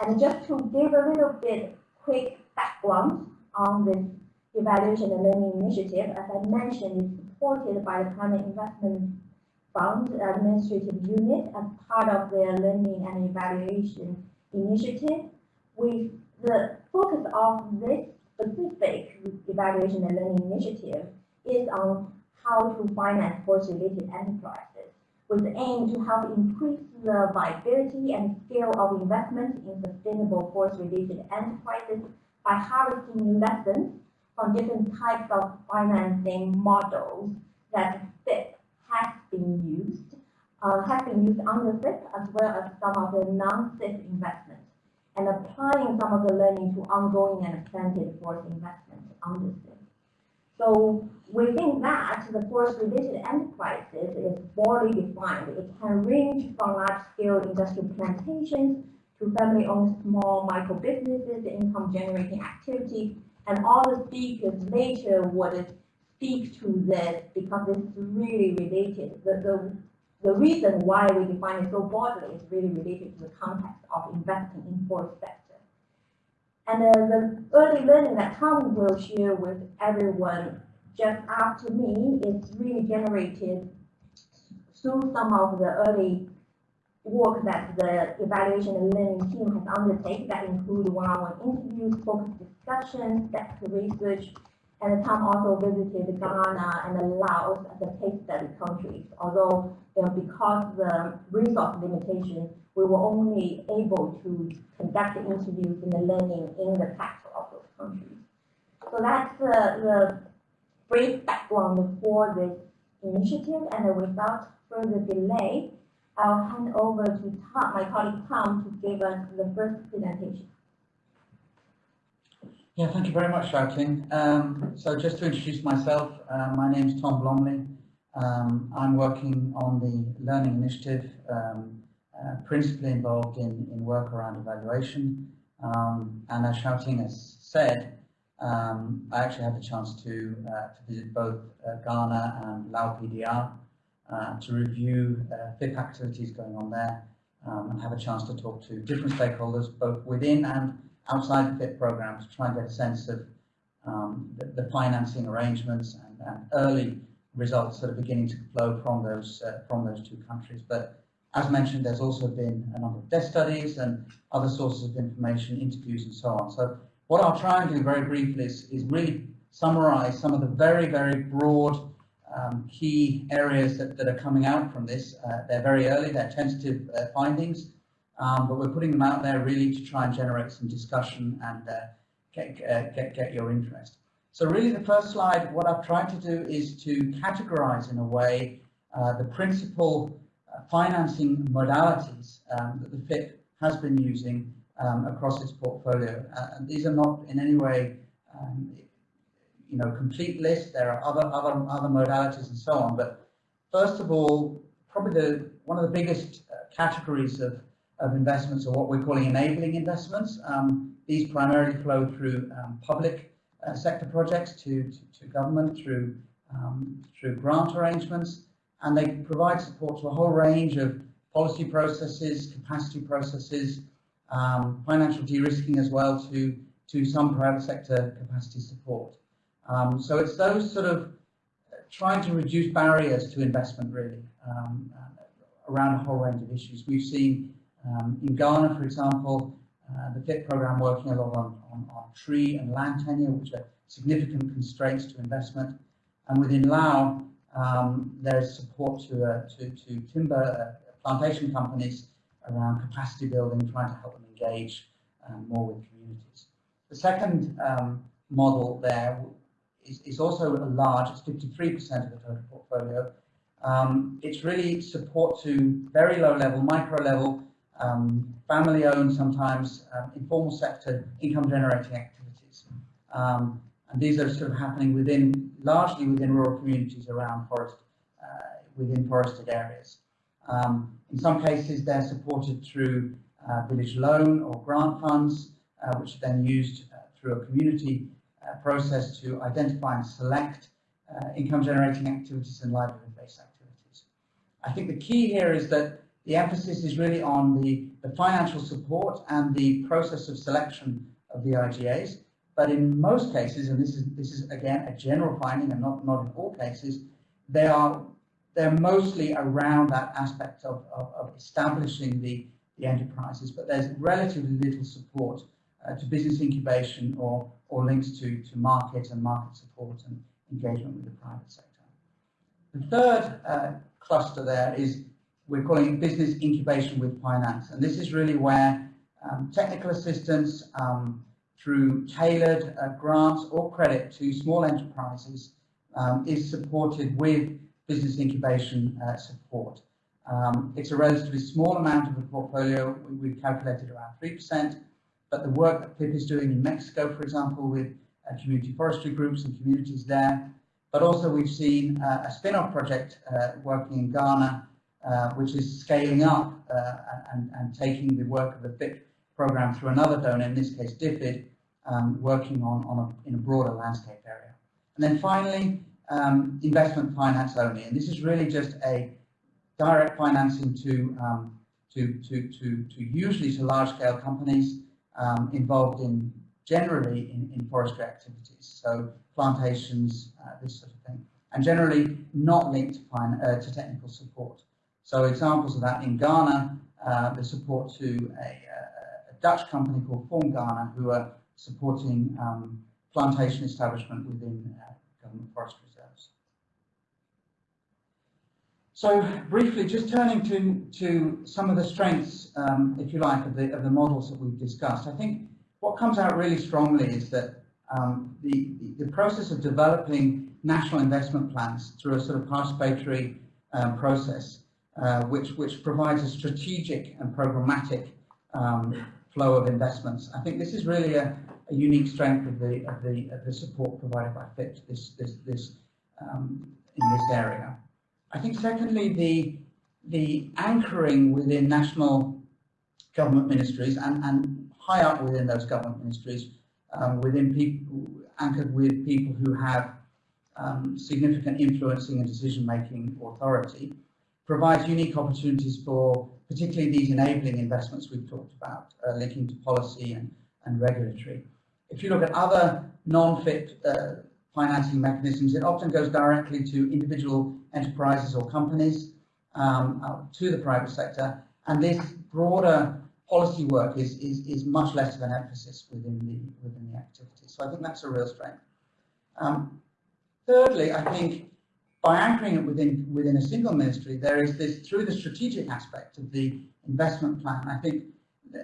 And just to give a little bit quick background on this evaluation and learning initiative, as I mentioned, it's supported by the Climate Investment Fund Administrative Unit as part of their learning and evaluation initiative. With the focus of this specific evaluation and learning initiative is on how to finance forest-related enterprises, with the aim to help increase the viability and scale of investment in sustainable forest-related enterprises by harvesting lessons from different types of financing models that FIP has been used, uh, has been used under FIP as well as some of the non-FIP investments and applying some of the learning to ongoing and extended forest investments under FIP. So within that, the forest-related enterprises is broadly defined. It can range from large-scale industrial plantations to family-owned small micro businesses, income-generating activities, and all the speakers later would speak to this because it's really related. The, the, the reason why we define it so broadly is really related to the context of investing in forest sector. And uh, the early learning that Tom will share with everyone just after me is really generated through some of the early work that the evaluation and learning team has undertaken that include one-on-one interviews, focused discussions, depth research, and Tom also visited Ghana and Laos as a case study countries. Although, you know, because the resource limitation, we were only able to conduct the interviews and the learning in the capital of those countries. So that's the brief background for this initiative, and without further delay, I'll hand over to Tom, my colleague Tom, to give us the first presentation. Yeah, thank you very much, Xiaoting. Um, so just to introduce myself, uh, my name is Tom Blomley. Um, I'm working on the Learning Initiative, um, uh, principally involved in, in work around evaluation. Um, and as Xiaoting has said, um, I actually had the chance to, uh, to visit both uh, Ghana and Lao PDR uh, to review uh, FIP activities going on there um, and have a chance to talk to different stakeholders, both within and outside the FIP program to try and get a sense of um, the, the, financing arrangements and, and, early results that are beginning to flow from those uh, from those two countries. But as mentioned, there's also been a number of desk studies and other sources of information, interviews and so on. So what I'll try and do very briefly is, is really summarize some of the very, very broad um, key areas that, that are coming out from this. Uh, they're very early, they're tentative uh, findings, um, but we're putting them out there really to try and generate some discussion and uh, get, uh, get, get your interest. So really the first slide, what I've tried to do is to categorize in a way uh, the principal uh, financing modalities um, that the FIP has been using um, across its portfolio. Uh, and these are not in any way um, you know, complete list. There are other, other, other modalities and so on. But first of all, probably the, one of the biggest uh, categories of of investments are what we're calling enabling investments. Um, these primarily flow through um, public uh, sector projects to, to, to government through, um, through grant arrangements, and they provide support to a whole range of policy processes, capacity processes, um, financial de-risking as well to, to some private sector capacity support. Um, so it's those sort of uh, trying to reduce barriers to investment really um, uh, around a whole range of issues. We've seen um, in Ghana, for example, uh, the FIP program working a lot on, on, on, tree and land tenure, which are significant constraints to investment. And within Lao, um, there is support to, uh, to, to, timber uh, plantation companies around capacity building, trying to help them engage um, more with communities. The second um, model there is, is, also a large, it's 53% of the total portfolio. Um, it's really support to very low level, micro level um, family-owned, sometimes um, informal sector income-generating activities. Um, and these are sort of happening within, largely within rural communities around forest, uh, within forested areas. Um, in some cases, they're supported through uh, village loan or grant funds, uh, which are then used uh, through a community uh, process to identify and select uh, income-generating activities and livelihood-based activities. I think the key here is that the emphasis is really on the, the financial support and the process of selection of the IGAs. But in most cases, and this is this is again a general finding, and not not in all cases, they are they're mostly around that aspect of, of, of establishing the, the enterprises, but there's relatively little support uh, to business incubation or, or links to, to market and market support and engagement with the private sector. The third uh, cluster there is we're calling business incubation with finance, and this is really where um, technical assistance um, through tailored uh, grants or credit to small enterprises um, is supported with business incubation uh, support. Um, it's a relatively small amount of the portfolio. We, have calculated around 3%, but the work that FIP is doing in Mexico, for example, with uh, community forestry groups and communities there, but also we've seen uh, a spin-off project uh, working in Ghana, uh, which is scaling up uh, and, and, taking the work of the FIP program through another donor, in this case DFID, um, working on, on a, in a broader landscape area. And then finally, um, investment finance only. And this is really just a direct financing to, um, to, to, to, to usually to large scale companies um, involved in generally in, in forestry activities. So plantations, uh, this sort of thing. And generally not linked to, uh, to technical support. So examples of that in Ghana, uh, the support to a, a, Dutch company called Form Ghana who are supporting um, plantation establishment within uh, government forestry reserves. So briefly, just turning to, to some of the strengths, um, if you like, of the, of the models that we've discussed. I think what comes out really strongly is that um, the, the process of developing national investment plans through a sort of participatory um, process, uh, which, which provides a strategic and programmatic um, flow of investments. I think this is really a, a unique strength of the of the of the support provided by FIP this this this um, in this area. I think secondly the the anchoring within national government ministries and, and high up within those government ministries um, within people anchored with people who have um, significant influencing and decision making authority provides unique opportunities for particularly these enabling investments we've talked about uh, linking to policy and, and regulatory. If you look at other non-FIP uh, financing mechanisms, it often goes directly to individual enterprises or companies, um, uh, to the private sector, and this broader policy work is, is, is much less of an emphasis within the, within the activity. So I think that's a real strength. Um, thirdly, I think by anchoring it within, within a single ministry, there is this, through the strategic aspect of the investment plan, I think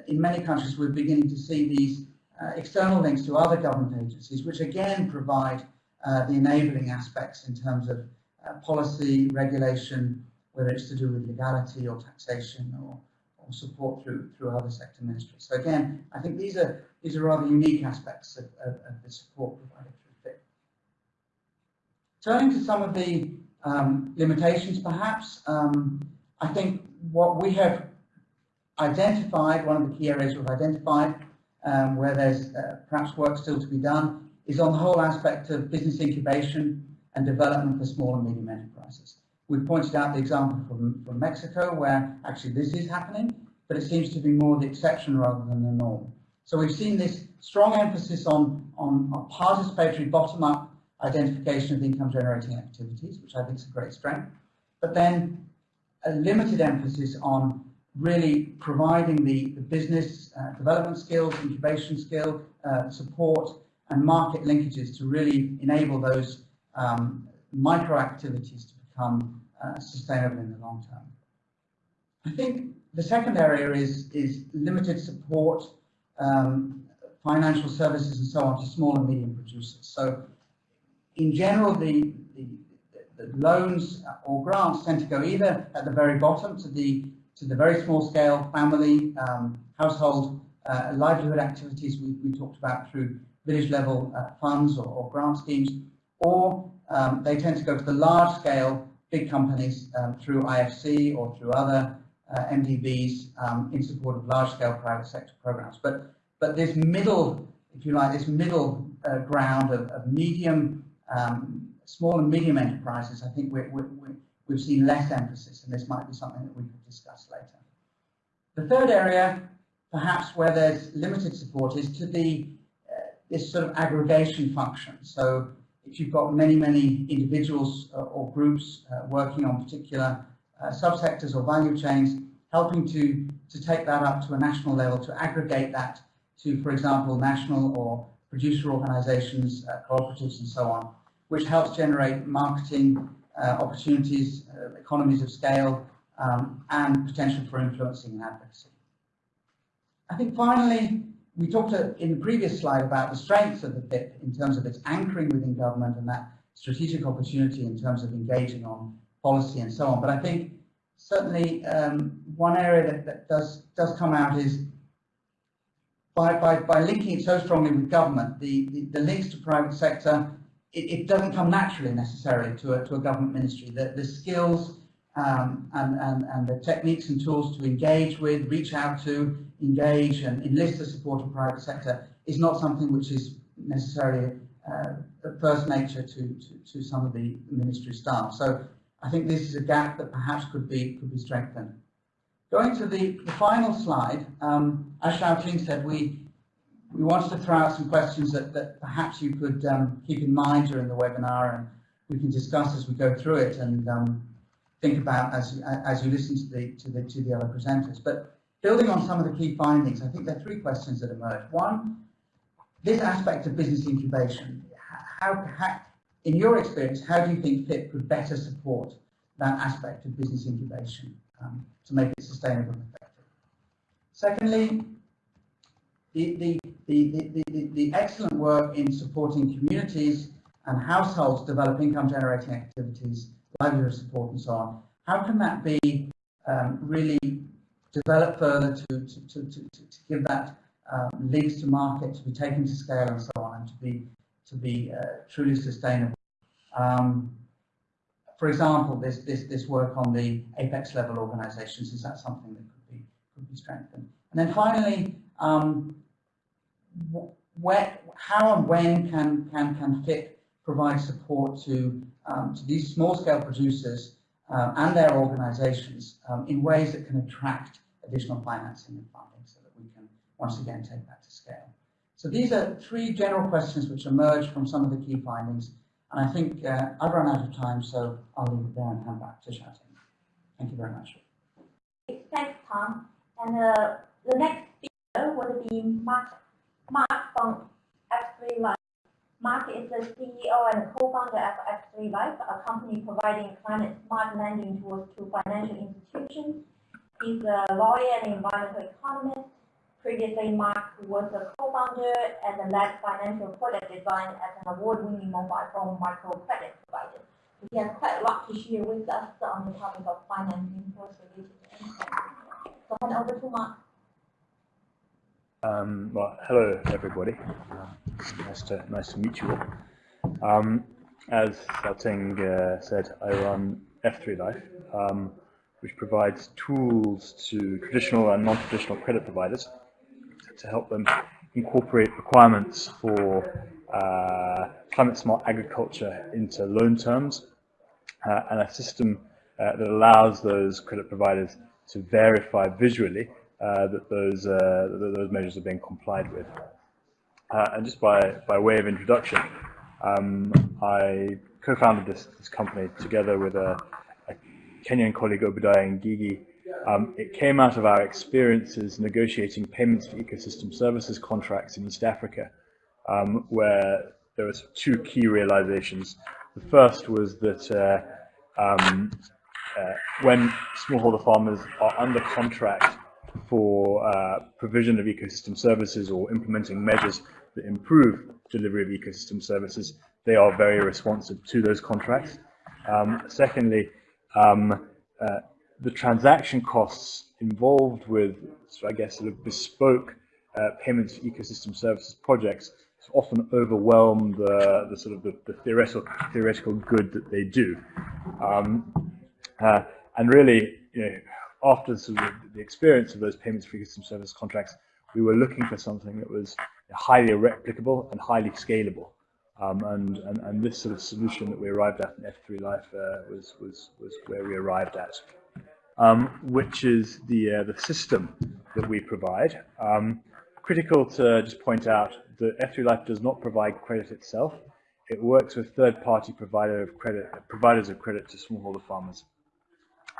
in many countries we're beginning to see these uh, external links to other government agencies, which again provide uh, the enabling aspects in terms of uh, policy, regulation, whether it's to do with legality or taxation or, or support through through other sector ministries. So again, I think these are these are rather unique aspects of, of, of the support provided through FIP. Turning to some of the um, limitations, perhaps, um, I think what we have identified, one of the key areas we've identified um, where there's uh, perhaps work still to be done, is on the whole aspect of business incubation and development for small and medium enterprises. We've pointed out the example from, from Mexico where actually this is happening, but it seems to be more the exception rather than the norm. So we've seen this strong emphasis on, on, on participatory bottom-up identification of income generating activities, which I think is a great strength, but then a limited emphasis on really providing the, the business uh, development skills, incubation skill, uh, support, and market linkages to really enable those um, micro activities to become uh, sustainable in the long term. I think the second area is, is limited support, um, financial services and so on to small and medium producers. So in general, the, the, the loans or grants tend to go either at the very bottom to the to the very small scale family, um, household, uh, livelihood activities we, we talked about through village level uh, funds or, or, grant schemes, or um, they tend to go to the large scale big companies um, through IFC or through other uh, MDBs um, in support of large scale private sector programs. But, but this middle, if you like, this middle uh, ground of, of medium, um, small and medium enterprises, I think we're, we've seen less emphasis, and this might be something that we could discuss later. The third area, perhaps where there's limited support, is to the uh, this sort of aggregation function. So if you've got many, many individuals uh, or groups uh, working on particular uh, subsectors or value chains, helping to, to take that up to a national level, to aggregate that to, for example, national or producer organizations, uh, cooperatives and so on, which helps generate marketing uh, opportunities, economies of scale, um, and potential for influencing and advocacy. I think finally, we talked in the previous slide about the strengths of the FIP in terms of its anchoring within government and that strategic opportunity in terms of engaging on policy and so on. But I think certainly um, one area that, that, does does come out is by, by, by linking it so strongly with government, the, the, the links to private sector, it, it, doesn't come naturally necessarily to a, to a government ministry. The, the skills um, and, and, and the techniques and tools to engage with, reach out to, engage and enlist the support of private sector is not something which is necessarily uh, first nature to, to, to some of the ministry staff. So I think this is a gap that perhaps could be could be strengthened. Going to the, the final slide, um, as Xiaoting said, we we wanted to throw out some questions that, that perhaps you could um, keep in mind during the webinar and we can discuss as we go through it and um, think about as, as you listen to the, to the, to the other presenters. But building on some of the key findings, I think there are three questions that emerge. One, this aspect of business incubation, how, how, in your experience, how do you think FIP could better support that aspect of business incubation um, to make it sustainable and effective? Secondly, the, the, the, the, the excellent work in supporting communities and households develop income generating activities, livelihood support and so on, how can that be um, really developed further to, to, to, to, to give that um, links to market to be taken to scale and so on and to be to be uh, truly sustainable. Um, for example, this, this, this work on the apex level organizations, is that something that could be, could be strengthened? And then finally, um, where, how and when can, can, can FIP provide support to, um, to these small scale producers um, and their organizations um, in ways that can attract additional financing and funding so that we can once again take that to scale. So these are three general questions which emerge from some of the key findings. And I think uh, I've run out of time, so I'll leave it there and hand back to Xiaoting. Thank you very much. Thanks, Tom. And uh, the next speaker will be Mark, Mark from F3 Life. Mark is the CEO and co-founder of F3 Life, a company providing climate smart lending tools to financial institutions. He's a lawyer and environmental economist Previously, Mark was a co-founder and led financial product design at an award-winning mobile phone microcredit provider. He has quite a lot to share with us on the topic of financing for solutions. So hand over to Mark. Um, well, hello everybody. Nice to nice to meet you all. Um, as Xiaoting uh, said, I run F3 Life, um, which provides tools to traditional and non-traditional credit providers to help them incorporate requirements for uh, climate smart agriculture into loan terms uh, and a system uh, that allows those credit providers to verify visually uh, that those uh, that those measures are being complied with. Uh, and just by, by way of introduction, um, I co-founded this, this company together with a, a Kenyan colleague, Obadiah Ngigi, um, it came out of our experiences negotiating payments for ecosystem services contracts in East Africa, um, where there were two key realizations. The first was that uh, um, uh, when smallholder farmers are under contract for uh, provision of ecosystem services or implementing measures that improve delivery of ecosystem services, they are very responsive to those contracts. Um, secondly, um, uh, the transaction costs involved with, so I guess, sort of bespoke uh, payments for ecosystem services projects often overwhelm the, the sort of the, the, theoretical theoretical good that they do. Um, uh, and really, you know, after sort of the experience of those payments for ecosystem service contracts, we were looking for something that was highly replicable and highly scalable. Um, and, and, and this sort of solution that we arrived at in F3 Life uh, was, was, was where we arrived at, um, which is the, uh, the system that we provide. Um, critical to just point out that F3 Life does not provide credit itself. It works with third-party provider of credit, providers of credit to smallholder farmers.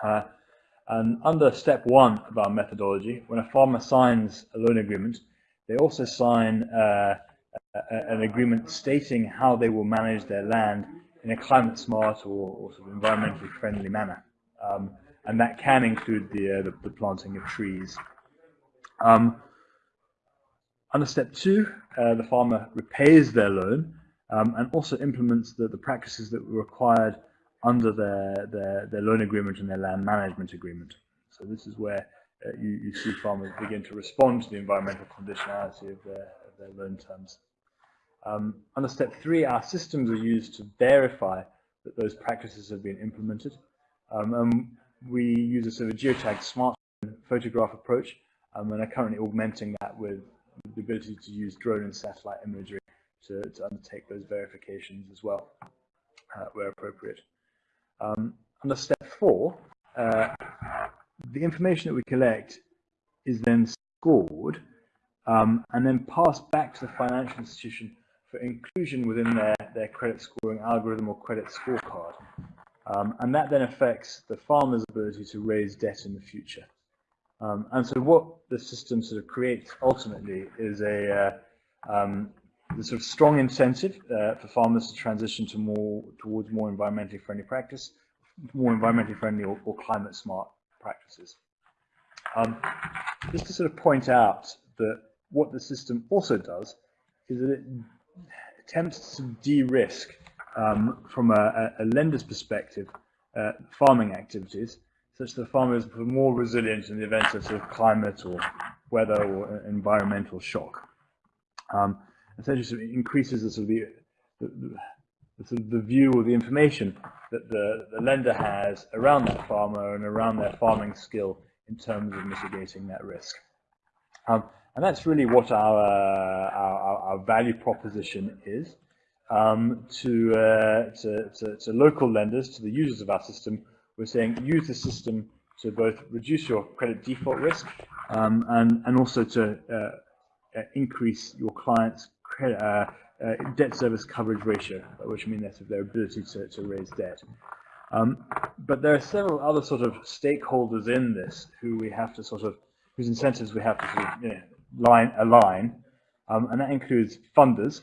Uh, and under step one of our methodology, when a farmer signs a loan agreement, they also sign uh, an agreement stating how they will manage their land in a climate smart or, or sort of environmentally friendly manner. Um, and that can include the, uh, the, the, planting of trees. Um, under step two, uh, the farmer repays their loan um, and also implements the, the practices that were required under their, their, their loan agreement and their land management agreement. So this is where uh, you, you, see farmers begin to respond to the environmental conditionality of their, of their loan terms. Um, under step three, our systems are used to verify that those practices have been implemented. Um, and we use a sort of geotagged smart photograph approach um, and are currently augmenting that with the ability to use drone and satellite imagery to, to undertake those verifications as well, uh, where appropriate. Um, under step four, uh, the information that we collect is then scored um, and then passed back to the financial institution for inclusion within their, their credit scoring algorithm or credit scorecard. Um, and that then affects the farmer's ability to raise debt in the future. Um, and so what the system sort of creates ultimately is a uh, um, the sort of strong incentive uh, for farmers to transition to more towards more environmentally friendly practice, more environmentally friendly or, or climate smart practices. Um, just to sort of point out that what the system also does is that it attempts to de-risk um, from a, a, lender's perspective uh, farming activities such that farmers are more resilient in the event of sort of climate or weather or environmental shock. Um, essentially sort of increases the sort of the, the, the, view or the information that the, the lender has around that farmer and around their farming skill in terms of mitigating that risk. Um, and that's really what our, uh, our, our, value proposition is um, to, uh, to, to, to, local lenders, to the users of our system. We're saying use the system to both reduce your credit default risk um, and, and also to uh, increase your clients' credit, uh, debt service coverage ratio, which means that's their ability to, to raise debt. Um, but there are several other sort of stakeholders in this who we have to sort of, whose incentives we have to sort of, you know, line align, um, and that includes funders,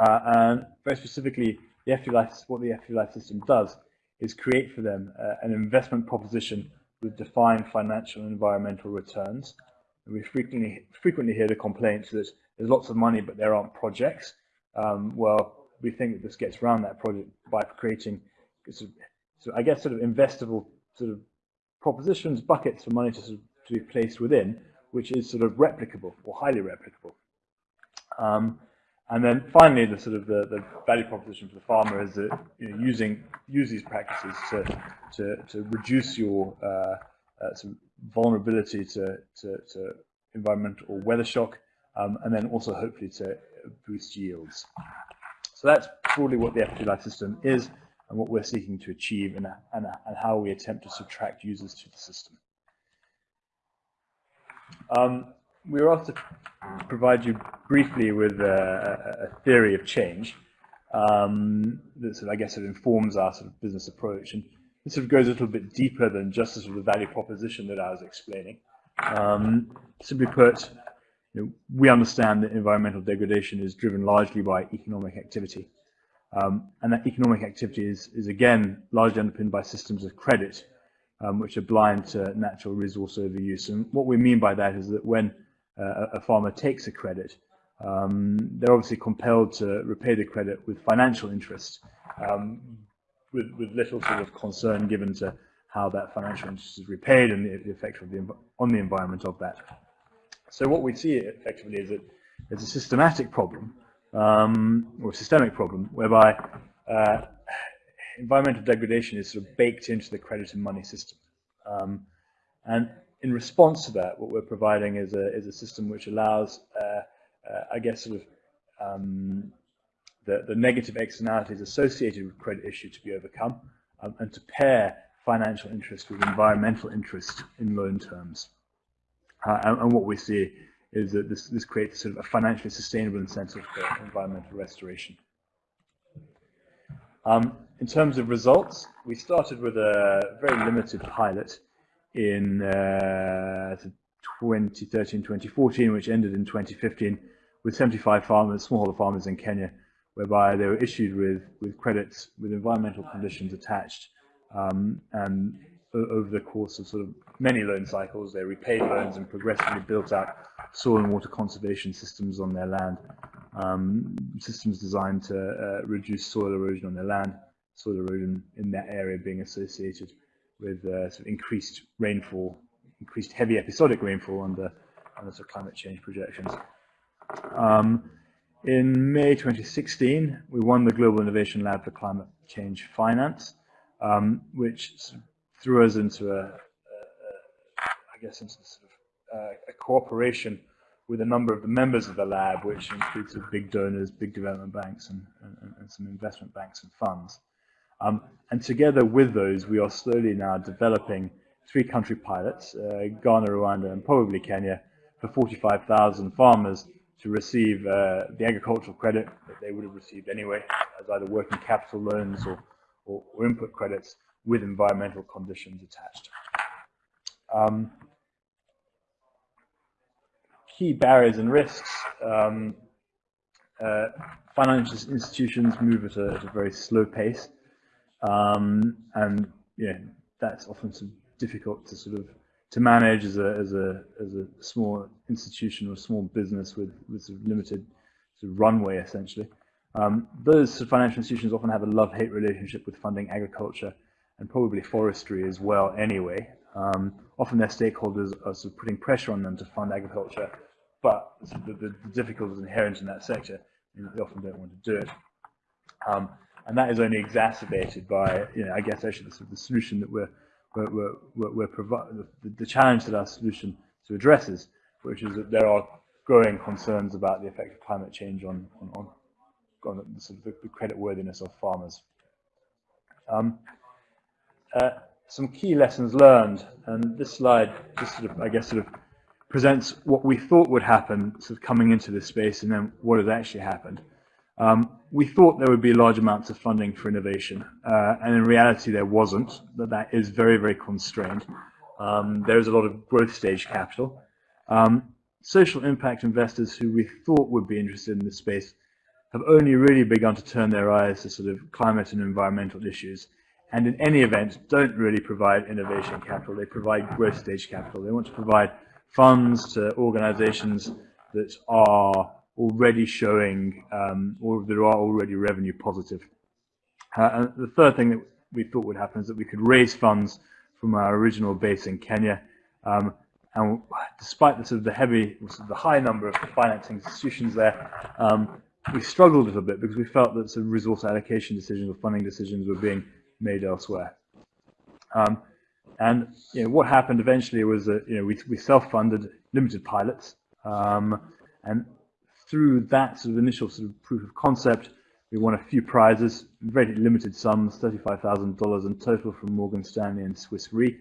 uh, and very specifically, the Life, what the Life system does is create for them uh, an investment proposition with defined financial and environmental returns. And we frequently frequently hear the complaints that there's lots of money, but there aren't projects. Um, well, we think that this gets around that project by creating, sort of, so I guess, sort of investable sort of propositions, buckets for money to, sort of, to be placed within, which is sort of replicable or highly replicable. Um, and then finally, the sort of the, the value proposition for the farmer is that you know, using use these practices to to, to reduce your uh, uh, vulnerability to, to, to environmental or weather shock, um, and then also hopefully to boost yields. So that's broadly what the F3 Life system is and what we're seeking to achieve and, and, and how we attempt to subtract users to the system. Um, we were asked to provide you briefly with a, a theory of change um, that sort of, I guess, of informs our sort of business approach. And this sort of goes a little bit deeper than just the sort of value proposition that I was explaining. Um, simply put, you know, we understand that environmental degradation is driven largely by economic activity. Um, and that economic activity is, is again largely underpinned by systems of credit, um, which are blind to natural resource overuse. And what we mean by that is that when uh, a farmer takes a credit, um, they're obviously compelled to repay the credit with financial interest, um, with, with little sort of concern given to how that financial interest is repaid and the, the effect of the, on the environment of that. So what we see effectively is that there's a systematic problem, um, or systemic problem, whereby uh, environmental degradation is sort of baked into the credit and money system. Um, and in response to that, what we're providing is a, is a system which allows, uh, uh, I guess, sort of um, the, the negative externalities associated with credit issue to be overcome, um, and to pair financial interest with environmental interest in loan terms. Uh, and, and, what we see is that this, this creates sort of a financially sustainable incentive for environmental restoration. Um, in terms of results, we started with a very limited pilot in uh, 2013, 2014, which ended in 2015 with 75 farmers, smallholder farmers in Kenya, whereby they were issued with, with credits with environmental conditions attached. Um, and over the course of sort of many loan cycles, they repaid loans and progressively built out soil and water conservation systems on their land, um, systems designed to uh, reduce soil erosion on their land, soil erosion in that area being associated with uh, sort of increased rainfall, increased heavy episodic rainfall under, under sort of climate change projections. Um, in May 2016, we won the Global Innovation Lab for Climate Change Finance, um, which threw us into a, a, a I guess, into sort of uh, a cooperation with a number of the members of the lab, which includes big donors, big development banks, and, and, and some investment banks and funds. Um, and together with those, we are slowly now developing three country pilots, uh, Ghana, Rwanda, and probably Kenya, for 45,000 farmers to receive uh, the agricultural credit that they would have received anyway, as either working capital loans or, or, or input credits with environmental conditions attached. Um, key barriers and risks. Um, uh, financial institutions move at a, at a, very slow pace, um, and yeah, that's often difficult to sort of to manage as a as a as a small institution or small business with with sort of limited sort of runway essentially. Um, those financial institutions often have a love-hate relationship with funding agriculture and probably forestry as well. Anyway, um, often their stakeholders are sort of putting pressure on them to fund agriculture, but the, the, the difficulties inherent in that sector, they often don't want to do it. Um, and that is only exacerbated by, you know, I guess actually the, the solution that we're we're, we're, we're the, the, challenge that our solution to addresses, which is that there are growing concerns about the effect of climate change on, on, on, on the, sort of the, the credit worthiness of farmers. Um, uh, some key lessons learned, and this slide just sort of, I guess, sort of presents what we thought would happen sort of coming into this space and then what has actually happened. Um, we thought there would be large amounts of funding for innovation, uh, and in reality there wasn't, that that is very, very constrained. Um, there's a lot of growth stage capital. Um, social impact investors who we thought would be interested in this space have only really begun to turn their eyes to sort of climate and environmental issues, and in any event don't really provide innovation capital, they provide growth stage capital. They want to provide funds to organizations that are already showing, um, or that are already revenue positive. Uh, and the third thing that we thought would happen is that we could raise funds from our original base in Kenya. Um, and despite the, sort of the heavy, sort of the high number of financing institutions there, um, we struggled a little bit because we felt that some resource allocation decisions or funding decisions were being made elsewhere. Um, and you know, what happened eventually was that you know, we, we self-funded limited pilots, um, and through that sort of initial sort of proof of concept, we won a few prizes, very limited sums, $35,000 in total from Morgan Stanley and Swiss Re.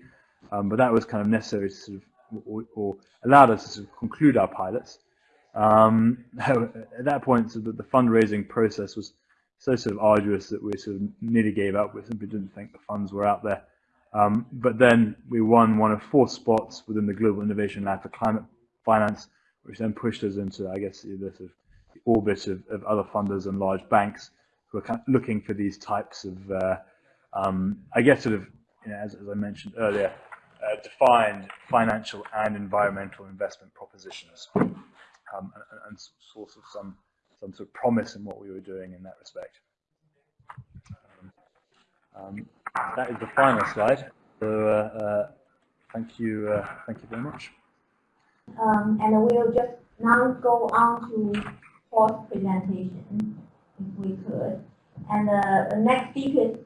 Um, but that was kind of necessary to sort of, or, or allowed us to sort of conclude our pilots. Um, at that point, so the, the fundraising process was so sort of arduous that we sort of nearly gave up. We simply didn't think the funds were out there. Um, but then we won one of four spots within the Global Innovation Lab for Climate Finance, which then pushed us into, I guess, the, sort of the orbit of, of, other funders and large banks who are kind of looking for these types of, uh, um, I guess, sort of, you know, as, as, I mentioned earlier, uh, defined financial and environmental investment propositions, um, and, and, source of some some sort of promise in what we were doing in that respect. Um, um that is the final slide. So, uh, uh thank you, uh, thank you very much. Um, and we'll just now go on to Paul's presentation, if we could. And uh, the next speaker is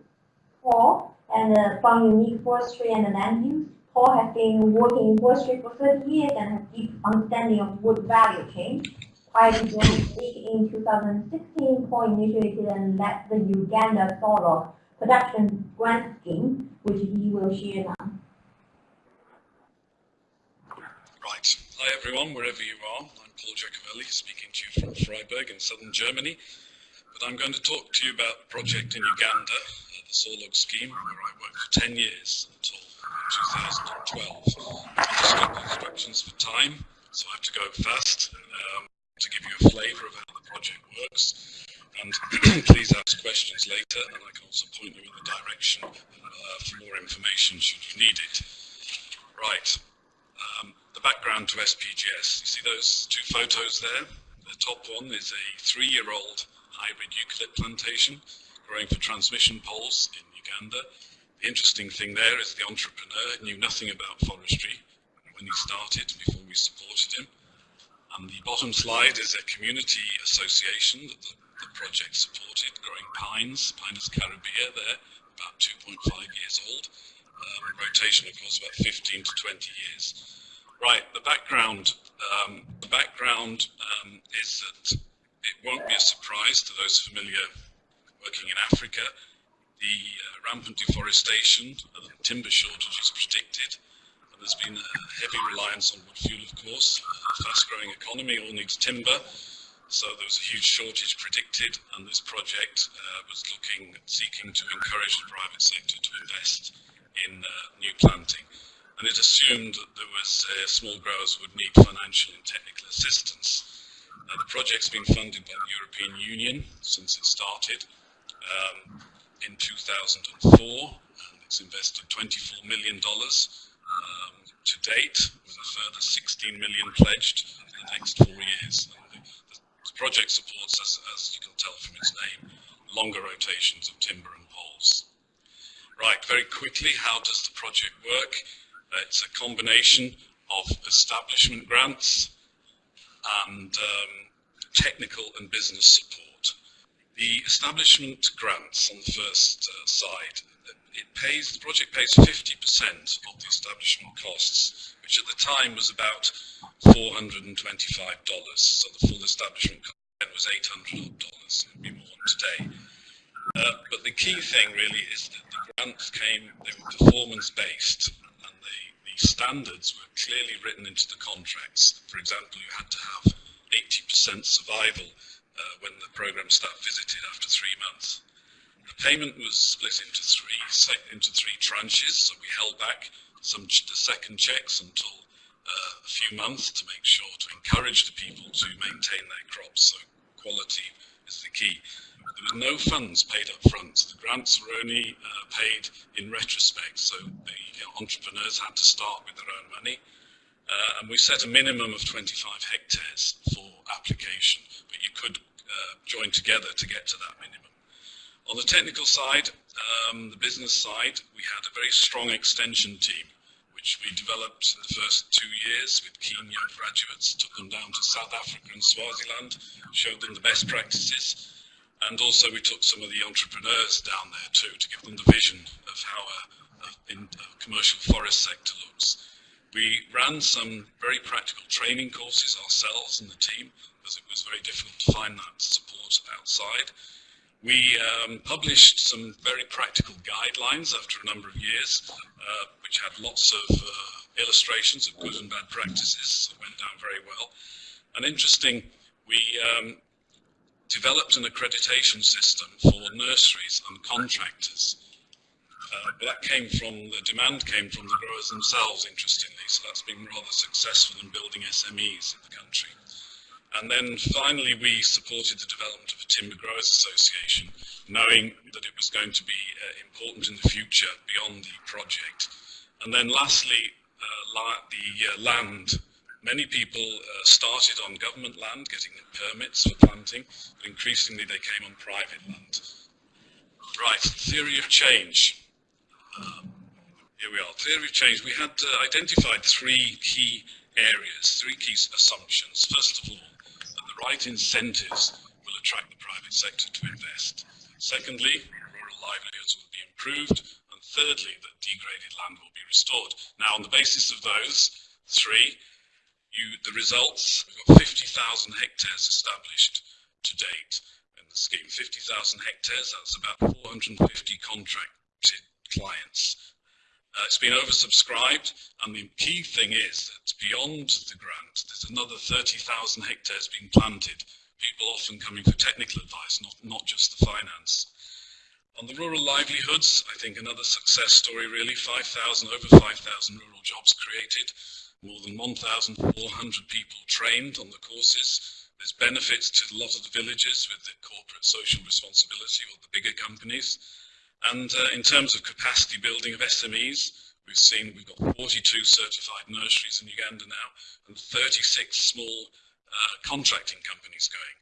Paul, and uh, from Unique Forestry and Land Use. Paul has been working in forestry for 30 years and has deep understanding of wood value chain. While Mozambique in 2016 co-initiated and led the Uganda Sawlog Production Grant Scheme, which he will share now. Right. Hi everyone, wherever you are. I'm Paul Jacovelli, speaking to you from Freiburg in southern Germany. But I'm going to talk to you about the project in Uganda, uh, the Sawlog scheme, where I worked for 10 years until 2012. I've just got instructions for time, so I have to go fast um, to give you a flavour of how the project works. And please ask questions later, and I can also point you in the direction uh, for more information should you need it. Right. Um, the background to SPGS. You see those two photos there? The top one is a three-year-old hybrid eucalypt plantation growing for transmission poles in Uganda. The interesting thing there is the entrepreneur knew nothing about forestry when he started before we supported him. And the bottom slide is a community association that the, the project supported, growing pines, Pinus caribaea there, about 2.5 years old. Um, rotation, of course, about 15 to 20 years. Right, the background, um, the background um, is that it won't be a surprise to those familiar working in Africa the uh, rampant deforestation and timber shortages predicted. There's been a heavy reliance on wood fuel, of course. A fast-growing economy all needs timber. So there was a huge shortage predicted, and this project uh, was looking, seeking to encourage the private sector to invest in uh, new planting. And it assumed that there was uh, small growers would need financial and technical assistance. the project's been funded by the European Union since it started. Um, in 2004, and it's invested $24 million to date, with a further 16 million pledged in the next four years. The, the, project supports, as, as you can tell from its name, longer rotations of timber and poles. Right, very quickly, how does the project work? Uh, it's a combination of establishment grants and um, technical and business support. The establishment grants on the first uh, side, it pays, the project pays 50% of the establishment costs, which at the time was about $425. So the full establishment cost was $800. It would be more today. Uh, but the key thing really is that the grants came, they were performance based and the, the standards were clearly written into the contracts. For example, you had to have 80% survival uh, when the program staff visited after three months. The payment was split into three into three tranches, so we held back some the second checks until uh, a few months to make sure to encourage the people to maintain their crops. So quality is the key. There was no funds paid up front. The grants were only uh, paid in retrospect, so the entrepreneurs had to start with their own money. Uh, and we set a minimum of 25 hectares for application, but you could uh, join together to get to that minimum. On the technical side, um, the business side, we had a very strong extension team, which we developed in the first two years with keen young graduates, took them down to South Africa and Swaziland, showed them the best practices, and also we took some of the entrepreneurs down there too to give them the vision of how a, a, a commercial forest sector looks. We ran some very practical training courses ourselves and the team because it was very difficult to find that support outside. We um, published some very practical guidelines after a number of years, uh, which had lots of uh, illustrations of good and bad practices that went down very well. And interesting, we um, developed an accreditation system for nurseries and contractors uh, that came from, the demand came from the growers themselves, interestingly, so that's been rather successful in building SMEs in the country. And then finally, we supported the development of a Timber Growers Association, knowing that it was going to be uh, important in the future beyond the project. And then lastly, uh, the uh, land. Many people uh, started on government land, getting permits for planting, but increasingly they came on private land. Right, theory of change. Um, here we are, theory of change. We had uh, identified three key areas, three key assumptions. First of all, right incentives will attract the private sector to invest. Secondly, rural livelihoods will be improved. And thirdly, that degraded land will be restored. Now, on the basis of those three, you, the results, we've got 50,000 hectares established to date in the scheme. 50,000 hectares, that's about 450 contracted clients. Uh, it's been oversubscribed, and the key thing is that beyond the grant, there's another 30,000 hectares being planted. People often coming for technical advice, not, not just the finance. On the rural livelihoods, I think another success story really, 5,000, over 5,000 rural jobs created, more than 1,400 people trained on the courses. There's benefits to a lot of the villages with the corporate social responsibility of the bigger companies. And uh, in terms of capacity building of SMEs, we've seen we've got 42 certified nurseries in Uganda now and 36 small uh, contracting companies going.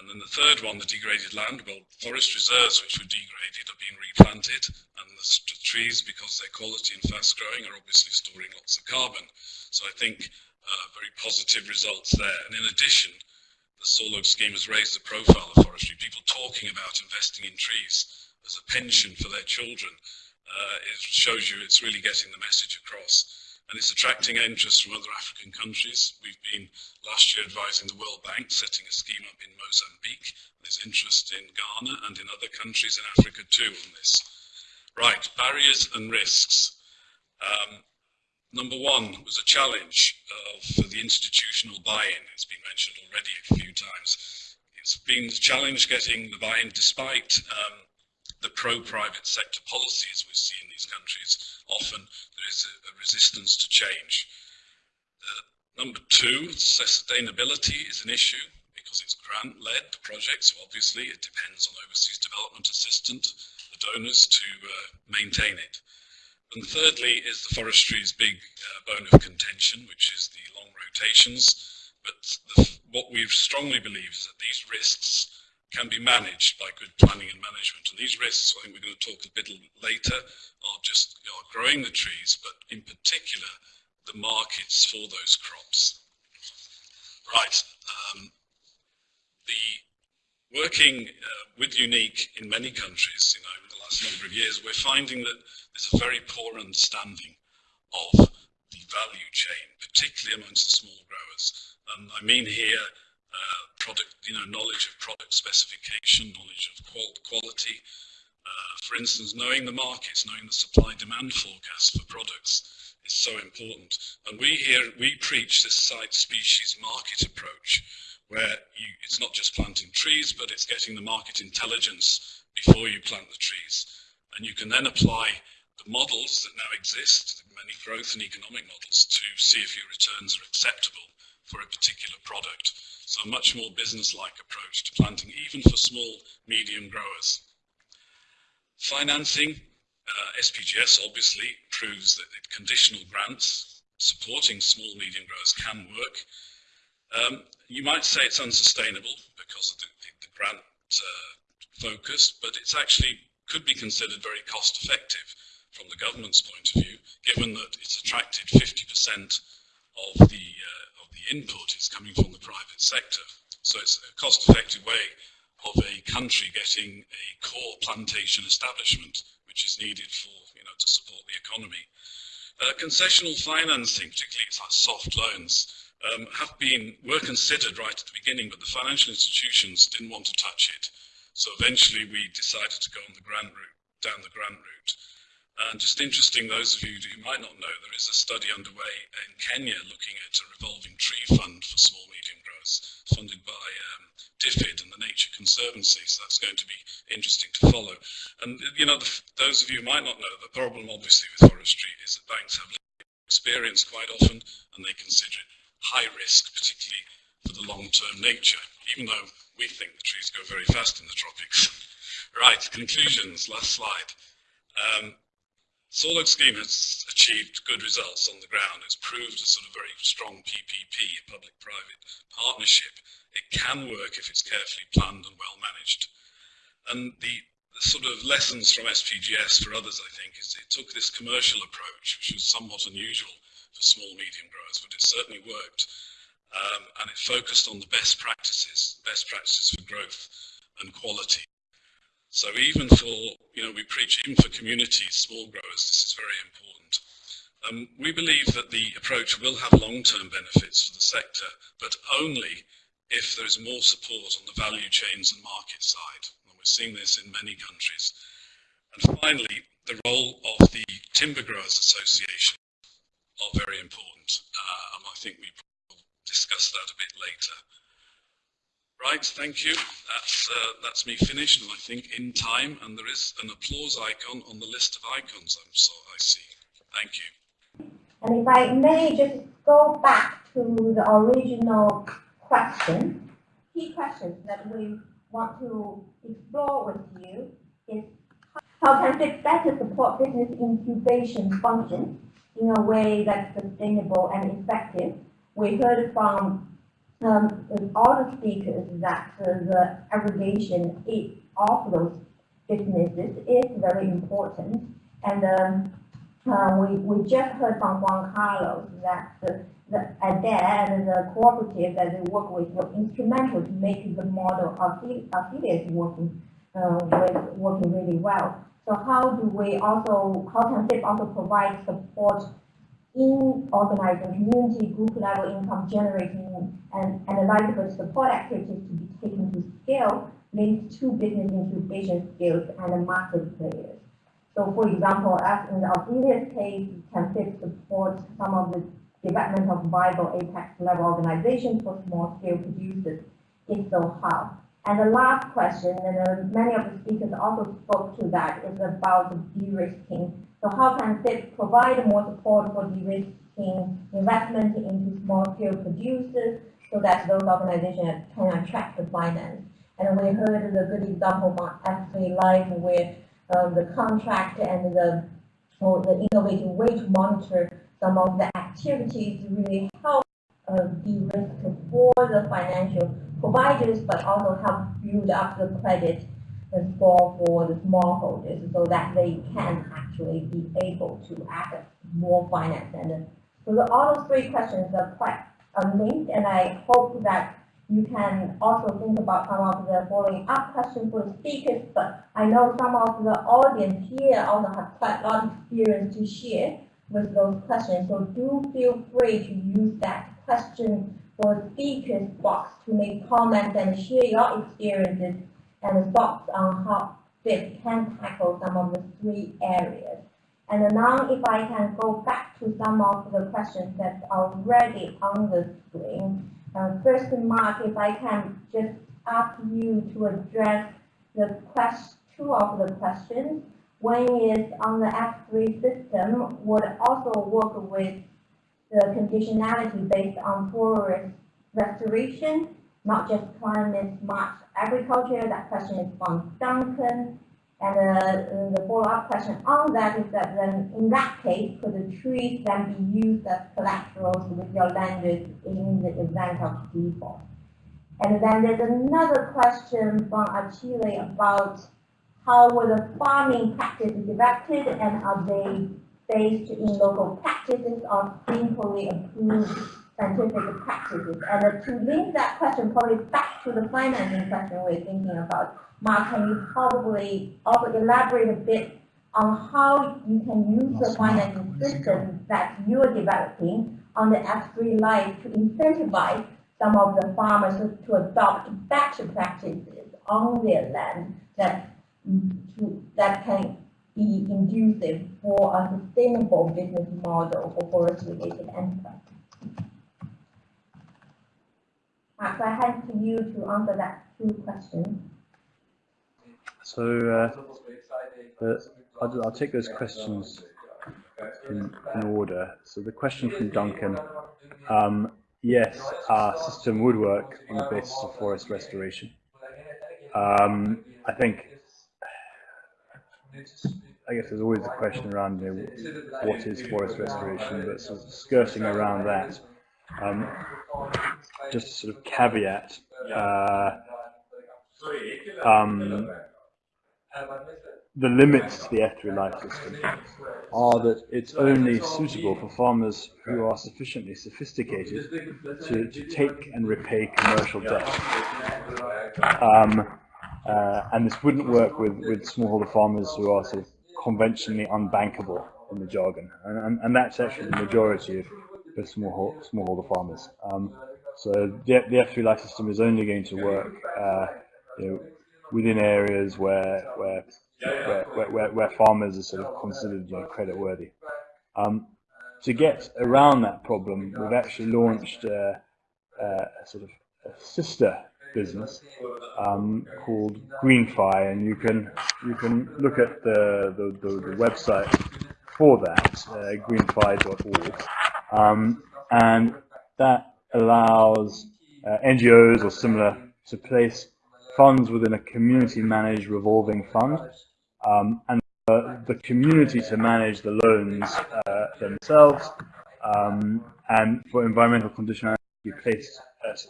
And then the third one, the degraded land, well, forest reserves which were degraded are being replanted, and the, trees, because they're quality and fast growing, are obviously storing lots of carbon. So I think uh, very positive results there. And in addition, the Sawlog scheme has raised the profile of forestry. People talking about investing in trees as a pension for their children. Uh, it shows you it's really getting the message across and it's attracting interest from other African countries. We've been last year advising the World Bank setting a scheme up in Mozambique. There's interest in Ghana and in other countries in Africa too on this. Right, barriers and risks. Um, number one was a challenge uh, for the institutional buy-in. It's been mentioned already a few times. It's been a challenge getting the buy-in despite um, the pro-private sector policies we see in these countries. Often there is a, a resistance to change. Uh, number two, sustainability is an issue because it's grant-led projects, so obviously it depends on overseas development assistance, the donors to uh, maintain it. And thirdly is the forestry's big uh, bone of contention, which is the long rotations. But the, what we strongly believe is that these risks can be managed by good planning and management. And these risks, I think we're going to talk a bit later, are just know, growing the trees, but in particular, the markets for those crops. Right. Um, the working uh, with Unique in many countries, you know, in the last number of years, we're finding that there's a very poor understanding of the value chain, particularly amongst the small growers. And I mean here uh, product, you know, knowledge of product specification, knowledge of qual quality. Uh, for instance, knowing the markets, knowing the supply-demand forecast for products is so important. And we here, we preach this site species market approach, where you, it's not just planting trees, but it's getting the market intelligence before you plant the trees. And you can then apply the models that now exist, many growth and economic models, to see if your returns are acceptable for a particular product. So a much more business-like approach to planting, even for small, medium growers. Financing, uh, SPGS obviously proves that conditional grants supporting small, medium growers can work. Um, you might say it's unsustainable because of the, the, the grant uh, focus, but it's actually could be considered very cost effective from the government's point of view, given that it's attracted 50% of the input is coming from the private sector. So it's a cost-effective way of a country getting a core plantation establishment, which is needed for, you know, to support the economy. Uh, concessional financing, particularly it's like soft loans, um, have been, were considered right at the beginning, but the financial institutions didn't want to touch it. So eventually we decided to go on the grant route, down the grant route. And just interesting, those of you who might not know, there is a study underway in Kenya looking at a revolving tree fund for small medium growers, funded by um, DFID and the Nature Conservancy. So that's going to be interesting to follow. And you know, the, those of you who might not know, the problem obviously with forestry is that banks have experience quite often, and they consider it high risk, particularly for the long-term nature, even though we think the trees go very fast in the tropics. right, conclusions, last slide. Um, Sawlog scheme has achieved good results on the ground. It's proved a sort of very strong PPP, a public-private partnership. It can work if it's carefully planned and well managed. And the, the, sort of lessons from SPGS for others, I think, is it took this commercial approach, which was somewhat unusual for small, medium growers, but it certainly worked. Um, and it focused on the best practices, best practices for growth and quality. So even for, you know, we preach even for communities, small growers, this is very important. Um, we believe that the approach will have long-term benefits for the sector, but only if there is more support on the value chains and market side. And we're seeing this in many countries. And finally, the role of the Timber Growers Association are very important, uh, and I think we will discuss that a bit later. Right, thank you. That's, uh, that's me finished, and I think in time, and there is an applause icon on the list of icons I'm so I see. Thank you. And if I may just go back to the original question, key questions that we want to explore with you is how can FIP better support business incubation functions in a way that's sustainable and effective? We heard from um, all the speakers that uh, the aggregation of those businesses is very important. And um, uh, we, we just heard from Juan Carlos that the, the ADAIR and the cooperative that they work with were instrumental to make the model of affiliates working, uh, with, working really well. So how do we also, how can FIP also provide support in organizing community group level income generating and analytical support activities to be taken to scale linked to business incubation skills and the market players. So for example, as in the Auxilius case, we can FIP support some of the development of viable apex level organizations for small scale producers? If so, how? And the last question, and uh, many of the speakers also spoke to that, is about the de-risking. So how can FIP provide more support for de-risking investment into small-scale producers so that those organizations can attract the finance? And we heard the good example F3 Life where um, the contract and the, or the innovative way to monitor some of the activities really help uh, de-risk for the financial providers, but also help build up the credit for, for the smallholders so that they can actually be able to access more finance. And so the, all those three questions are quite linked, and I hope that you can also think about some of the following up questions for the speakers, but I know some of the audience here also have quite a lot of experience to share with those questions, so do feel free to use that question for speakers box to make comments and share your experiences and thoughts on how FIP can tackle some of the three areas. And now if I can go back to some of the questions that are already on the screen. Uh, first, Mark, if I can just ask you to address the quest two of the questions. One is on the F3 system would also work with the conditionality based on forest restoration, not just climate smart agriculture. That question is from Duncan. And uh, the follow-up question on that is that then in that case, could the trees then be used as collaterals with your lenders in the event of default? And then there's another question from Achille about how were the farming practices developed and are they based in local practices or simply approved scientific practices? And to link that question probably back to the financing question we're thinking about, Mark, can you probably also elaborate a bit on how you can use the financing system that you're developing on the F3 Life to incentivize some of the farmers to adopt better practices on their land that, to, that can be conducive for a sustainable business model for forest-related enterprise. Mark, I hand to you to answer that two questions. So uh, I'll, I'll, take those questions in, in, order. So the question from Duncan, um, yes, our system would work on the basis of forest restoration. Um, I think, I guess there's always the question around you know, what is forest restoration, but sort of skirting around that. Um, just sort of caveat, uh, um, the limits to the F3 life system are that it's only suitable for farmers who are sufficiently sophisticated to, to take and repay commercial debt. Um, uh, and this wouldn't work with, with smallholder farmers who are sort of conventionally unbankable in the jargon, and, and, and that's actually the majority of the small smallholder farmers. Um, so the, the F3 life system is only going to work uh, you know, within areas where where, where where, where farmers are sort of considered you know, credit worthy. Um, to get around that problem, we've actually launched a, a sort of a sister business um, called GreenFi, and you can you can look at the the, the, the website for that, uh, greenfi.org, um, and that allows uh, NGOs or similar to place funds within a community-managed revolving fund, um, and uh, the community to manage the loans uh, themselves, um, and for environmental conditionality placed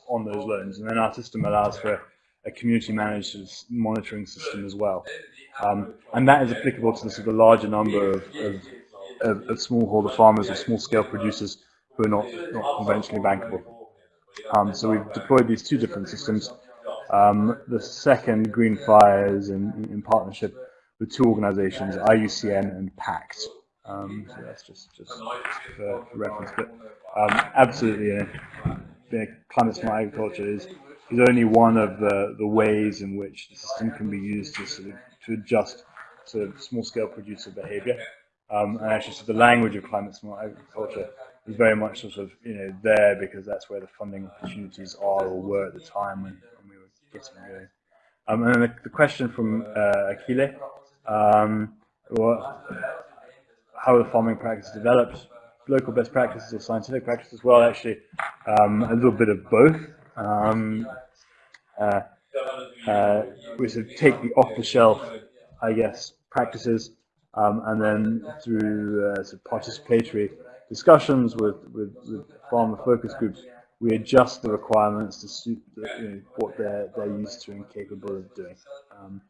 on those loans. And then our system allows for a community-managed monitoring system as well. Um, and that is applicable to the sort of larger number of, of, of, of smallholder farmers or small-scale producers who are not, not conventionally bankable. Um, so we've deployed these two different systems. Um, the second, Green Fires, in, in partnership with two organizations, IUCN and PACT. Um, so that's just, just for, reference. But um, absolutely, you climate smart agriculture is, is only one of the, the ways in which the system can be used to, sort of, to adjust of small scale producer behavior. Um, and actually, so the language of climate smart agriculture is very much sort of you know there because that's where the funding opportunities are or were at the time when, when we were getting going. Um, and then the, the question from uh, Akile, um, what, how the farming practice developed, local best practices or scientific practices well, actually um, a little bit of both. Um, uh, uh, we sort of take the off-the-shelf, I guess, practices um, and then through uh, sort of participatory discussions with, with, with farmer focus groups, we adjust the requirements to suit the, you know, what they're, they're used to and capable of doing. Um,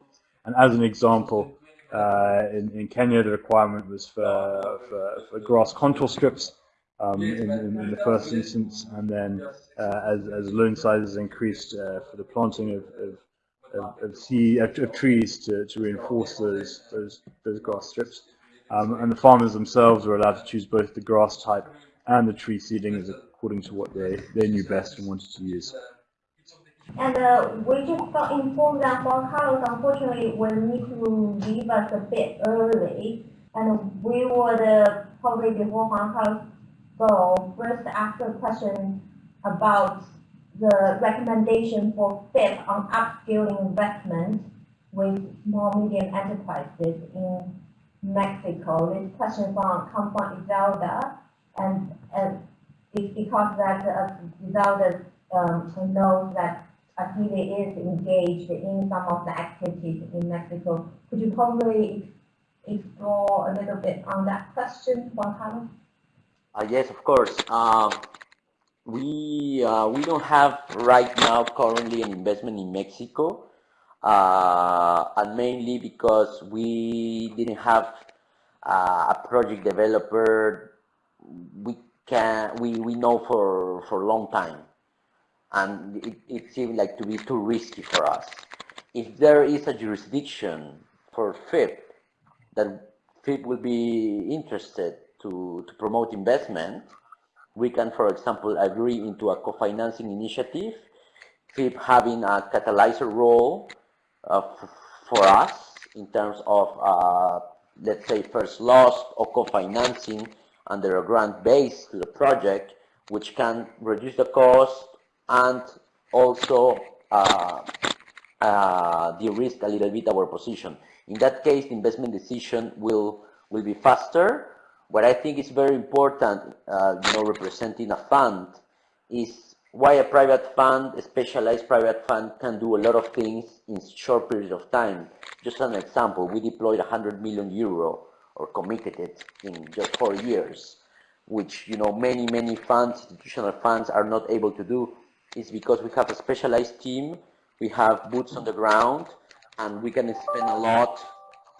and as an example, uh, in, in, Kenya, the requirement was for, for, for grass contour strips um, in, in, in, the first instance, and then uh, as, as loan sizes increased uh, for the planting of, of, of, of, sea, of, trees to, to reinforce those, those, those grass strips. Um, and the farmers themselves were allowed to choose both the grass type and the tree seedlings according to what they, they knew best and wanted to use. And uh, we just got informed that Carlos unfortunately will need to leave us a bit early. And we would uh, probably before Carlos go first ask a question about the recommendation for FIP on upscaling investment with small medium enterprises in Mexico. This question from come from Iselda, and uh, it's because that uh, Iselda um, knows that Akile is engaged in some of the activities in Mexico. Could you probably explore a little bit on that question, Juan Carlos? Uh, yes, of course. Um, we uh, we don't have right now currently an investment in Mexico uh, and mainly because we didn't have uh, a project developer we can we, we know for for a long time. And it, it seemed like to be too risky for us. If there is a jurisdiction for FIP that FIP will be interested to, to promote investment we can for example agree into a co-financing initiative FIP having a catalyzer role for us in terms of, uh, let's say, first loss or co-financing under a grant base to the project, which can reduce the cost and also uh, uh, de-risk a little bit our position. In that case, the investment decision will will be faster. What I think is very important, uh, you know, representing a fund, is why a private fund, a specialized private fund, can do a lot of things in short periods of time. Just an example, we deployed 100 million euro or committed it in just four years, which you know many many funds, institutional funds, are not able to do. Is because we have a specialized team, we have boots on the ground, and we can spend a lot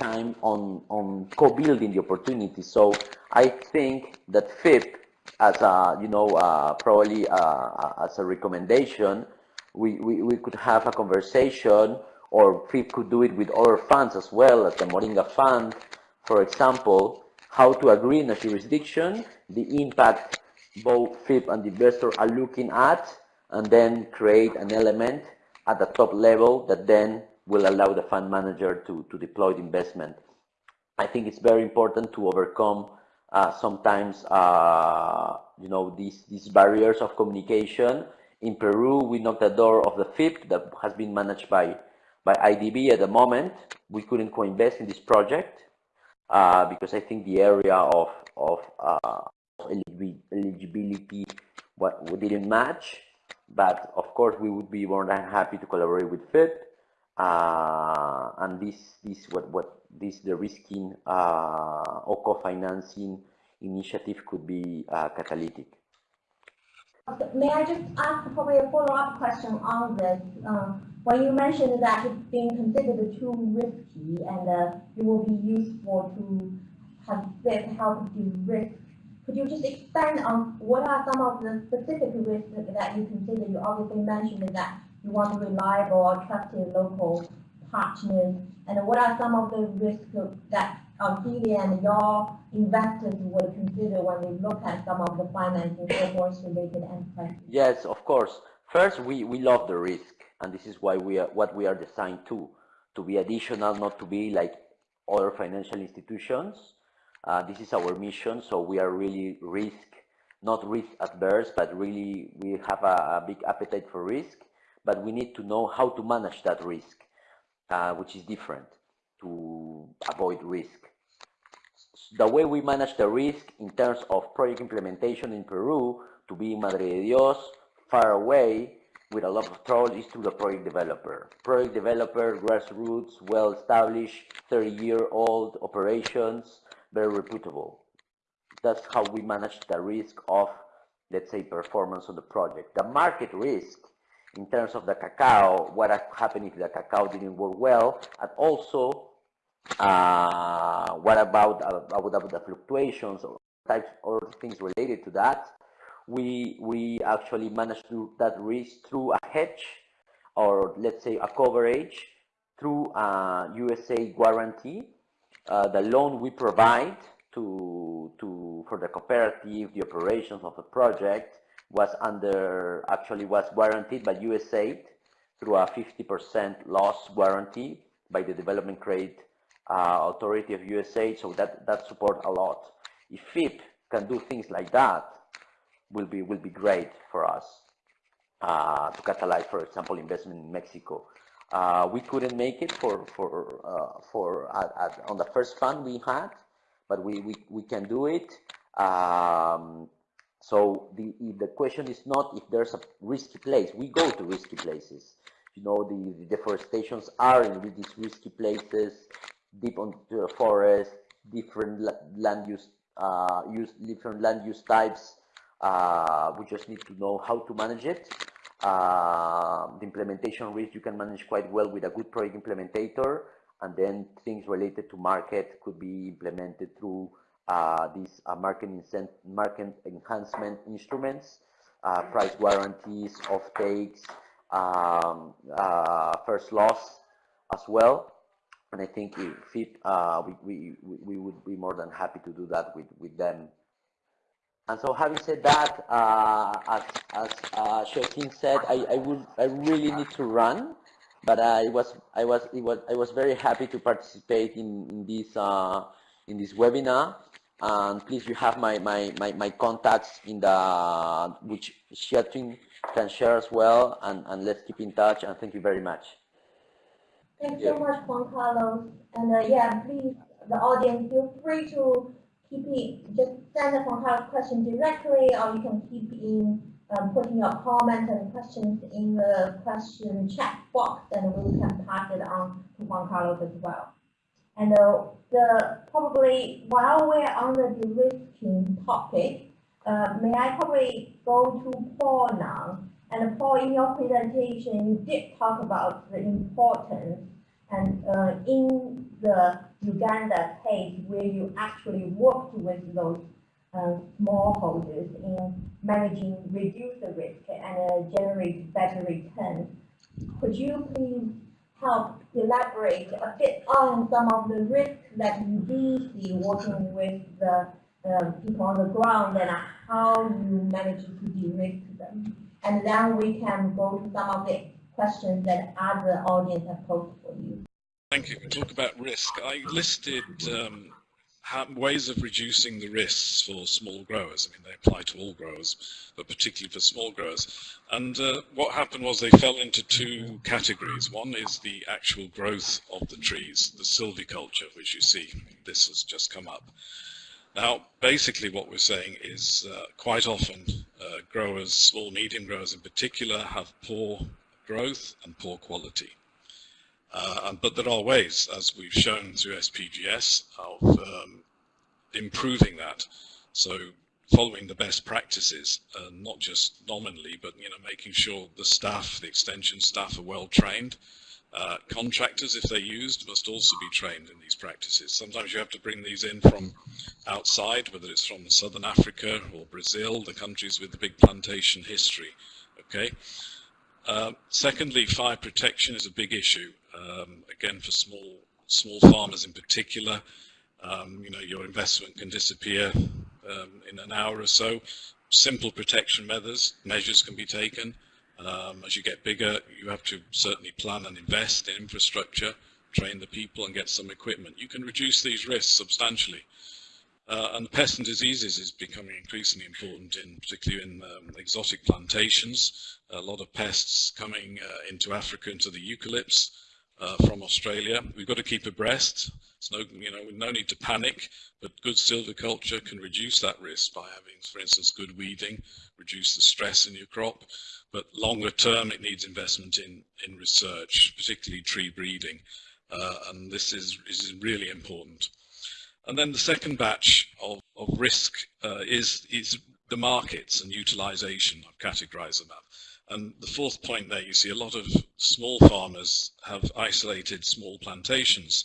time on on co-building the opportunity. So I think that FIP as a, you know, uh, probably uh, as a recommendation, we, we, we could have a conversation or FIP could do it with other funds as well, as the Moringa Fund, for example, how to agree in a jurisdiction, the impact both FIP and the investor are looking at, and then create an element at the top level that then will allow the fund manager to, to deploy the investment. I think it's very important to overcome uh, sometimes, uh, you know, these, these barriers of communication. In Peru, we knocked the door of the FIP that has been managed by, by IDB at the moment. We couldn't co-invest in this project uh, because I think the area of, of uh, eligibility what, didn't match. But of course, we would be more than happy to collaborate with FIP. Uh, and this, this, what, what this, de-risking uh, or co-financing initiative could be uh, catalytic. May I just ask probably a follow-up question on this? Um, when you mentioned that it's being considered too risky and uh, it will be useful to have FIP help de-risk could you just expand on what are some of the specific risks that you consider? You obviously mentioned that you want to reliable, trusted local partners, and what are some of the risks that Ophelia and your investors would consider when they look at some of the financing for related enterprises? Yes, of course. First, we, we love the risk, and this is why we are what we are designed to, to be additional, not to be like other financial institutions. Uh, this is our mission, so we are really risk, not risk adverse, but really we have a, a big appetite for risk, but we need to know how to manage that risk, uh, which is different to avoid risk. The way we manage the risk in terms of project implementation in Peru, to be in Madre de Dios, far away, with a lot of trouble is to the project developer. Project developer, grassroots, well-established, 30-year-old operations, very reputable. That's how we manage the risk of, let's say, performance on the project. The market risk in terms of the cacao, what happened if the cacao didn't work well, and also uh, what about, uh, about the fluctuations or types or things related to that. We, we actually managed to that risk through a hedge or let's say a coverage through a USAID guarantee uh, the loan we provide to, to, for the cooperative, the operations of the project was under, actually was guaranteed by USAID through a 50% loss guarantee by the Development Credit uh, Authority of USAID, so that, that support a lot. If FIP can do things like that, will be, will be great for us uh, to catalyze, for example, investment in Mexico. Uh, we couldn't make it for for uh, for at, at, on the first fund we had, but we we, we can do it. Um, so the the question is not if there's a risky place. We go to risky places. You know, the, the deforestations are in these risky places, deep into the forest, different land use, uh, use different land use types. Uh, we just need to know how to manage it. Uh, the implementation risk you can manage quite well with a good project implementator, and then things related to market could be implemented through uh, these uh, market, market enhancement instruments, uh, price guarantees, off takes, um, uh, first loss as well. And I think if FIP, uh, we, we, we would be more than happy to do that with, with them and so having said that, uh, as, as uh, said, I, I would I really need to run, but I was I was it was I was very happy to participate in, in this uh, in this webinar. And please, you have my, my, my, my contacts in the which Xiaoting can share as well, and, and let's keep in touch. And thank you very much. Thanks yeah. so much, Juan Carlos. And uh, yeah, please, the audience, feel free to keep it, just send us a question directly, or you can keep in um, putting your comments and questions in the question chat box, and we can pass it on to Juan Carlos as well. And uh, the probably while we're on the de-risking topic, uh, may I probably go to Paul now? And Paul, in your presentation, you did talk about the importance and uh, in the Uganda case where you actually worked with those uh, smallholders in managing, reduce the risk and uh, generate better returns, could you please help elaborate a bit on some of the risks that you do see working with the uh, people on the ground and how you manage to de-risk them. And then we can go to some of the questions that other audience have posed for you. Thank you. Talk about risk. I listed um, ways of reducing the risks for small growers. I mean, they apply to all growers, but particularly for small growers. And uh, what happened was they fell into two categories. One is the actual growth of the trees, the silviculture, which you see. This has just come up. Now, basically what we're saying is uh, quite often uh, growers, small, medium growers in particular, have poor growth and poor quality. Uh, but there are ways, as we've shown through SPGS, of um, improving that. So following the best practices, uh, not just nominally, but you know, making sure the staff, the extension staff, are well trained, uh, contractors, if they're used, must also be trained in these practices. Sometimes you have to bring these in from outside, whether it's from Southern Africa or Brazil, the countries with the big plantation history. Okay. Uh, secondly, fire protection is a big issue. Um, again, for small small farmers in particular, um, you know, your investment can disappear um, in an hour or so. Simple protection measures measures can be taken. Um, as you get bigger, you have to certainly plan and invest in infrastructure, train the people and get some equipment. You can reduce these risks substantially. Uh, and pest and diseases is becoming increasingly important, in particularly in um, exotic plantations. A lot of pests coming uh, into Africa, into the eucalypts uh, from Australia. We've got to keep abreast. It's no, you know, no need to panic, but good silviculture can reduce that risk by having, for instance, good weeding, reduce the stress in your crop. But longer term, it needs investment in, in research, particularly tree breeding. Uh, and this is, is really important. And then the second batch of, of risk uh, is, is the markets and utilization. I've categorized them up. And the fourth point there, you see a lot of small farmers have isolated small plantations,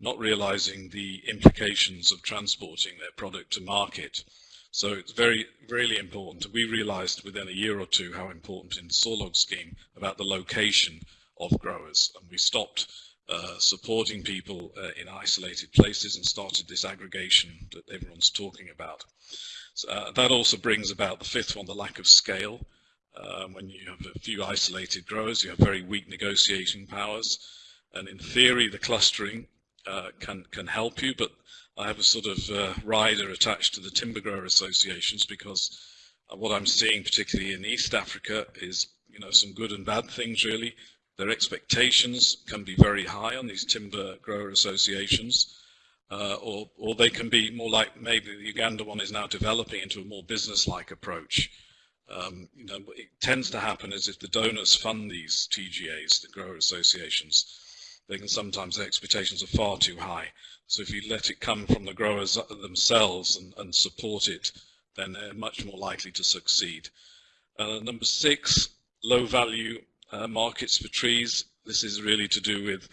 not realizing the implications of transporting their product to market. So it's very, really important. We realized within a year or two how important in the Sawlog scheme about the location of growers. And we stopped uh, supporting people uh, in isolated places and started this aggregation that everyone's talking about. So, uh, that also brings about the fifth one, the lack of scale. Um, when you have a few isolated growers, you have very weak negotiating powers. And in theory, the clustering uh, can, can help you, but I have a sort of uh, rider attached to the timber grower associations because uh, what I'm seeing, particularly in East Africa, is you know some good and bad things really. Their expectations can be very high on these timber grower associations, uh, or or they can be more like maybe the Uganda one is now developing into a more business-like approach. Um, you know, it tends to happen as if the donors fund these TGAs, the grower associations, they can sometimes their expectations are far too high. So if you let it come from the growers themselves and, and support it, then they're much more likely to succeed. Uh, number six, low value uh, markets for trees. This is really to do with,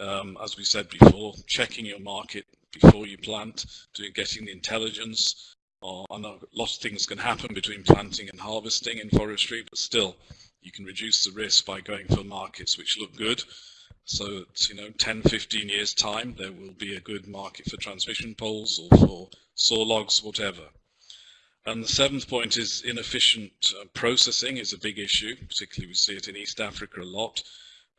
um, as we said before, checking your market before you plant, doing, getting the intelligence. Or, I know a lot of things can happen between planting and harvesting in forestry, but still, you can reduce the risk by going for markets which look good so that, you know, 10, 15 years time, there will be a good market for transmission poles or for saw logs, whatever. And the seventh point is inefficient uh, processing is a big issue, particularly we see it in East Africa a lot.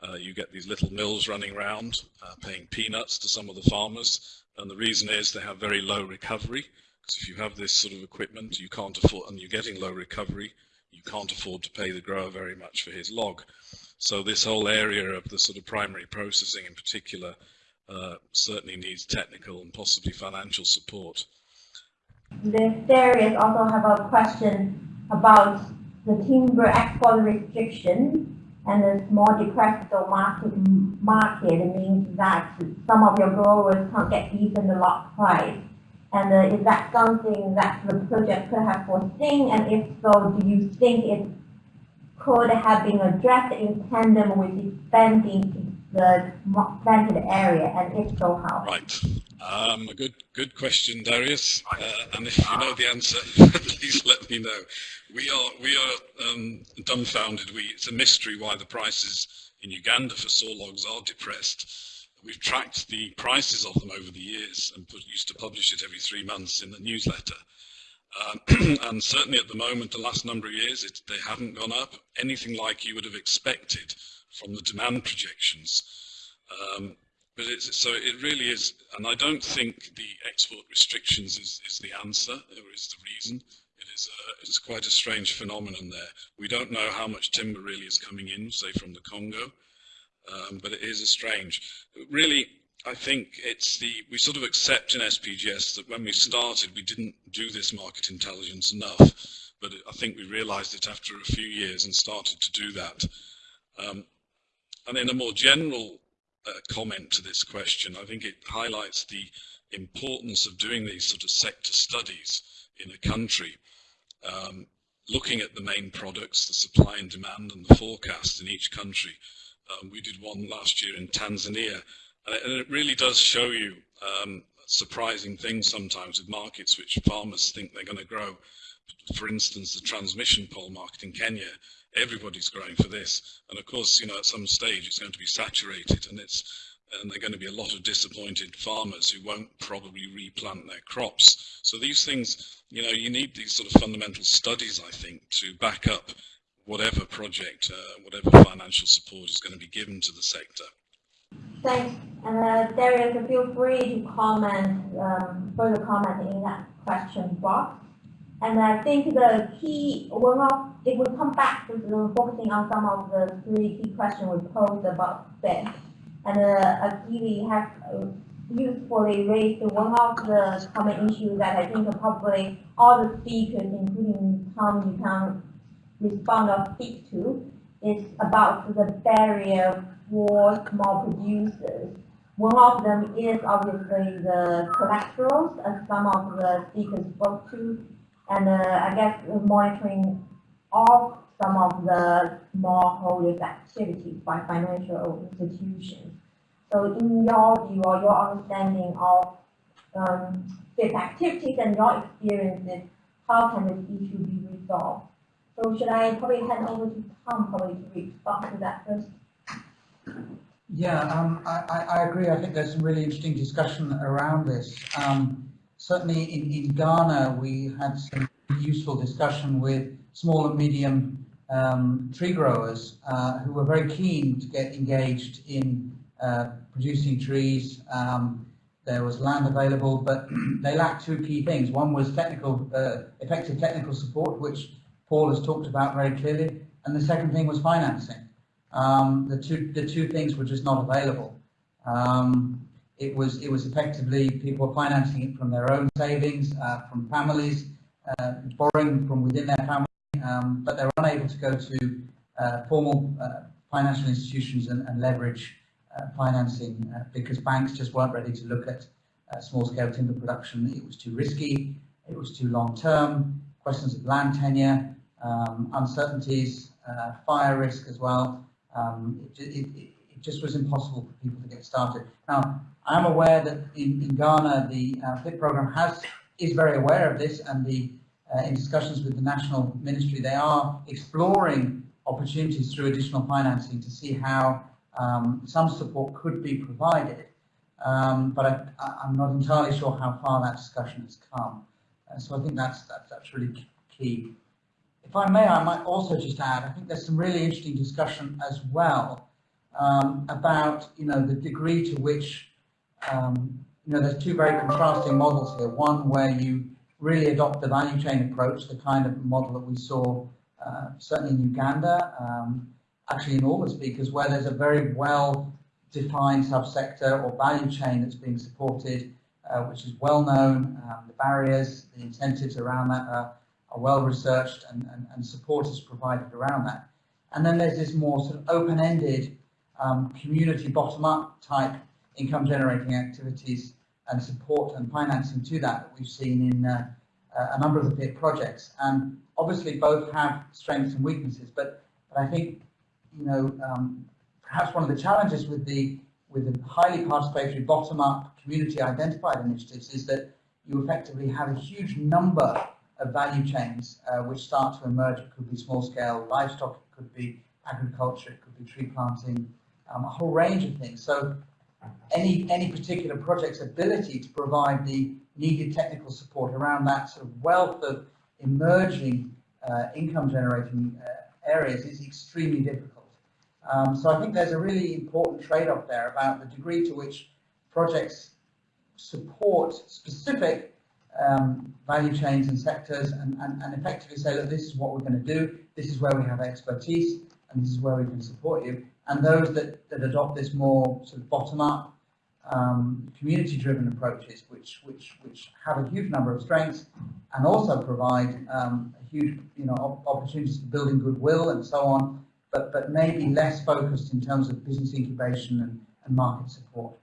Uh, you get these little mills running around, uh, paying peanuts to some of the farmers, and the reason is they have very low recovery, because if you have this sort of equipment, you can't afford, and you're getting low recovery, you can't afford to pay the grower very much for his log. So this whole area of the sort of primary processing in particular uh, certainly needs technical and possibly financial support. Darius also have a question about the timber export restriction and the small depressed market market means that some of your growers can't get decent lot price. And uh, is that something that the project could have foreseen? And if so, do you think it could have been addressed in tandem with expanding the planted area, and if so, how? Right. Um, a good, good question, Darius. Uh, and if you know the answer, please let me know. We are, we are um, dumbfounded. We, it's a mystery why the prices in Uganda for saw logs are depressed. We've tracked the prices of them over the years and put, used to publish it every three months in the newsletter. Um, and certainly at the moment, the last number of years, it, they haven't gone up anything like you would have expected from the demand projections. Um, but so it really is, and I don't think the export restrictions is, is the answer or is the reason. It is a, it's quite a strange phenomenon there. We don't know how much timber really is coming in, say from the Congo, um, but it is a strange. Really, I think it's the, we sort of accept in SPGS that when we started, we didn't do this market intelligence enough, but I think we realized it after a few years and started to do that. Um, and in a more general uh, comment to this question, I think it highlights the importance of doing these sort of sector studies in a country, um, looking at the main products, the supply and demand and the forecast in each country. Um, we did one last year in Tanzania and it really does show you um, surprising things sometimes with markets which farmers think they're going to grow. For instance, the transmission pole market in Kenya, everybody's growing for this. And of course, you know, at some stage it's going to be saturated and it's and there are going to be a lot of disappointed farmers who won't probably replant their crops. So these things, you know, you need these sort of fundamental studies, I think, to back up whatever project, uh, whatever financial support is going to be given to the sector. Thanks. And uh, Darius, feel free to comment, um, further comment in that question box. And I think the key, one of, if we come back to focusing on some of the three key questions we posed about FIP, and uh, Akili has uh, usefully raised one of the common issues that I think probably all the speakers, including Tom, you can respond or speak to, is about the barrier for small producers. One of them is obviously the collaterals, as some of the speakers spoke to, and uh, I guess monitoring of some of the smallholders' activities by financial institutions. So in your view or your understanding of um, these activities and your experiences, how can this issue be resolved? So should I probably hand over to Tom probably to respond to that first? Yeah, um, I, I, agree. I think there's some really interesting discussion around this. Um, certainly in, in Ghana, we had some useful discussion with small and medium um, tree growers uh, who were very keen to get engaged in uh, producing trees. Um, there was land available, but they lacked two key things. One was technical, uh, effective technical support, which Paul has talked about very clearly, and the second thing was financing um, the two the two things were just not available. It was it was effectively people financing it from their own savings, uh, from families, uh, borrowing from within their family, um, but they were unable to go to uh, formal uh, financial institutions and, and leverage uh, financing because banks just weren't ready to look at small-scale timber production. It was too risky. It was too long-term. Questions of land tenure, um, uncertainties, fire risk as well um, it, it, it, just was impossible for people to get started. Now, I'm aware that in, in Ghana, the uh, FIP program has is very aware of this, and the uh, in discussions with the national ministry, they are exploring opportunities through additional financing to see how um, some support could be provided. Um, but I, am not entirely sure how far that discussion has come. Uh, so I think that's, that's, that's really key. If I may, I might also just add, I think there's some really interesting discussion as well um, about, you know, the degree to which, um, you know, there's two very contrasting models here. One where you really adopt the value chain approach, the kind of model that we saw uh, certainly in Uganda, um, actually in all the speakers, where there's a very well defined subsector or value chain that's being supported, uh, which is well known, um, the barriers, the incentives around that are are well researched and, and, and support is provided around that. And then there's this more sort of open-ended um, community bottom-up type income generating activities and support and financing to that that we've seen in uh, a number of the projects. And obviously both have strengths and weaknesses, but, but I think, you know, um, perhaps one of the challenges with the with the highly participatory bottom-up community identified initiatives is that you effectively have a huge number of value chains uh, which start to emerge. It could be small scale livestock, it could be agriculture, it could be tree planting, um, a whole range of things. So any, any particular project's ability to provide the needed technical support around that sort of wealth of emerging uh, income generating uh, areas is extremely difficult. Um, so I think there's a really important trade-off there about the degree to which projects support specific um, value chains and sectors and, and, and effectively say, look, this is what we're going to do, this is where we have expertise, and this is where we can support you. And those that, that adopt this more sort of bottom-up, um, community-driven approaches, which, which, which have a huge number of strengths and also provide um, a huge you know, opportunities for building goodwill and so on, but, but maybe less focused in terms of business incubation and, and market support.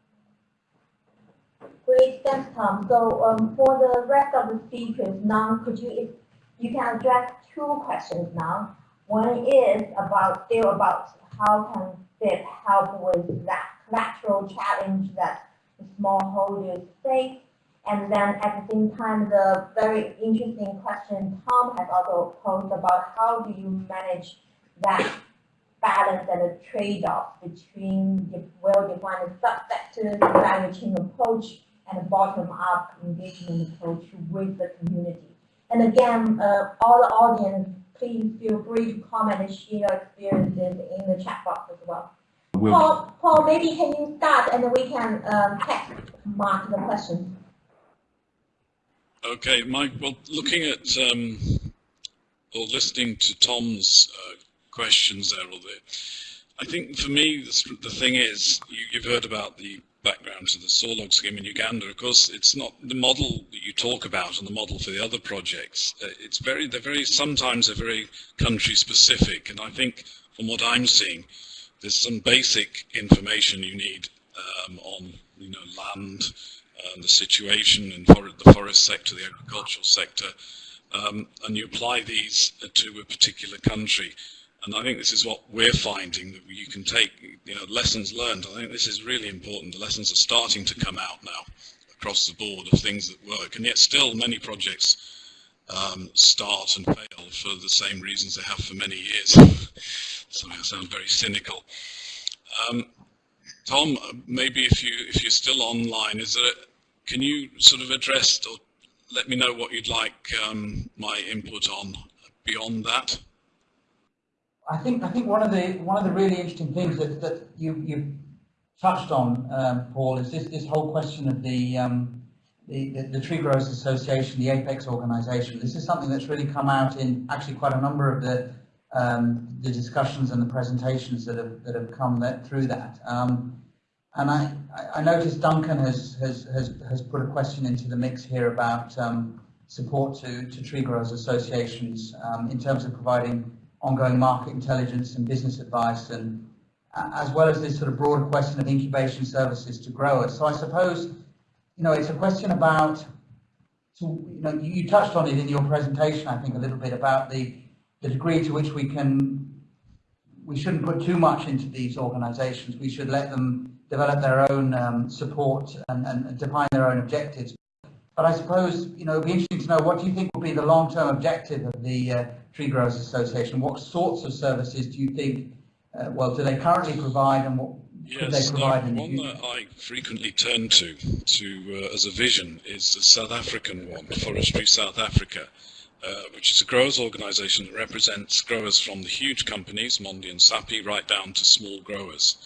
Great, thanks, Tom. So um, for the rest of the speakers, now could you, you can address two questions now. One is about still about how can FIP help with that collateral challenge that smallholders face. And then at the same time, the very interesting question Tom has also posed about how do you manage that balance and the trade-off between well-defined subsectors, value chain approach, and a bottom-up engagement approach with the community. And again, uh, all the audience, please feel free to comment and share your experiences in the chat box as well. We'll Paul, Paul, maybe can you start and then we can um, text mark the questions. Okay, Mike, well, looking at um, or listening to Tom's uh, questions there, all the, I think for me, the, the thing is, you, you've heard about the background to the Sawlog scheme in Uganda. Of course, it's not the model that you talk about and the model for the other projects. Uh, it's very, they're very, sometimes they're very country specific. And I think from what I'm seeing, there's some basic information you need um, on, you know, land, and the situation in for the forest sector, the agricultural sector, um, and you apply these to a particular country. And I think this is what we're finding that you can take, you know, lessons learned. I think this is really important. The lessons are starting to come out now across the board of things that work, and yet still many projects um, start and fail for the same reasons they have for many years. Sorry, I sound very cynical. Um, Tom, maybe if you if you're still online, is there? Can you sort of address or let me know what you'd like um, my input on beyond that? I think I think one of the one of the really interesting things that, that you you touched on, um, Paul, is this this whole question of the, um, the, the the Tree Growers Association, the Apex organisation. This is something that's really come out in actually quite a number of the um, the discussions and the presentations that have that have come that, through that. Um, and I, I noticed Duncan has, has, has, has put a question into the mix here about um, support to, to tree growers associations um, in terms of providing ongoing market intelligence and business advice, and as well as this sort of broader question of incubation services to growers. So I suppose, you know, it's a question about, so, you know, you touched on it in your presentation, I think, a little bit about the, the degree to which we can, we shouldn't put too much into these organizations. We should let them develop their own um, support and, and define their own objectives. But I suppose, you know, it'd be interesting to know what do you think will be the long-term objective of the uh, Tree Growers Association? What sorts of services do you think, uh, well, do they currently provide and what could yes, they provide in the one that I frequently turn to, to uh, as a vision is the South African one, Forestry South Africa, uh, which is a growers organisation that represents growers from the huge companies, Mondi and Sappi, right down to small growers.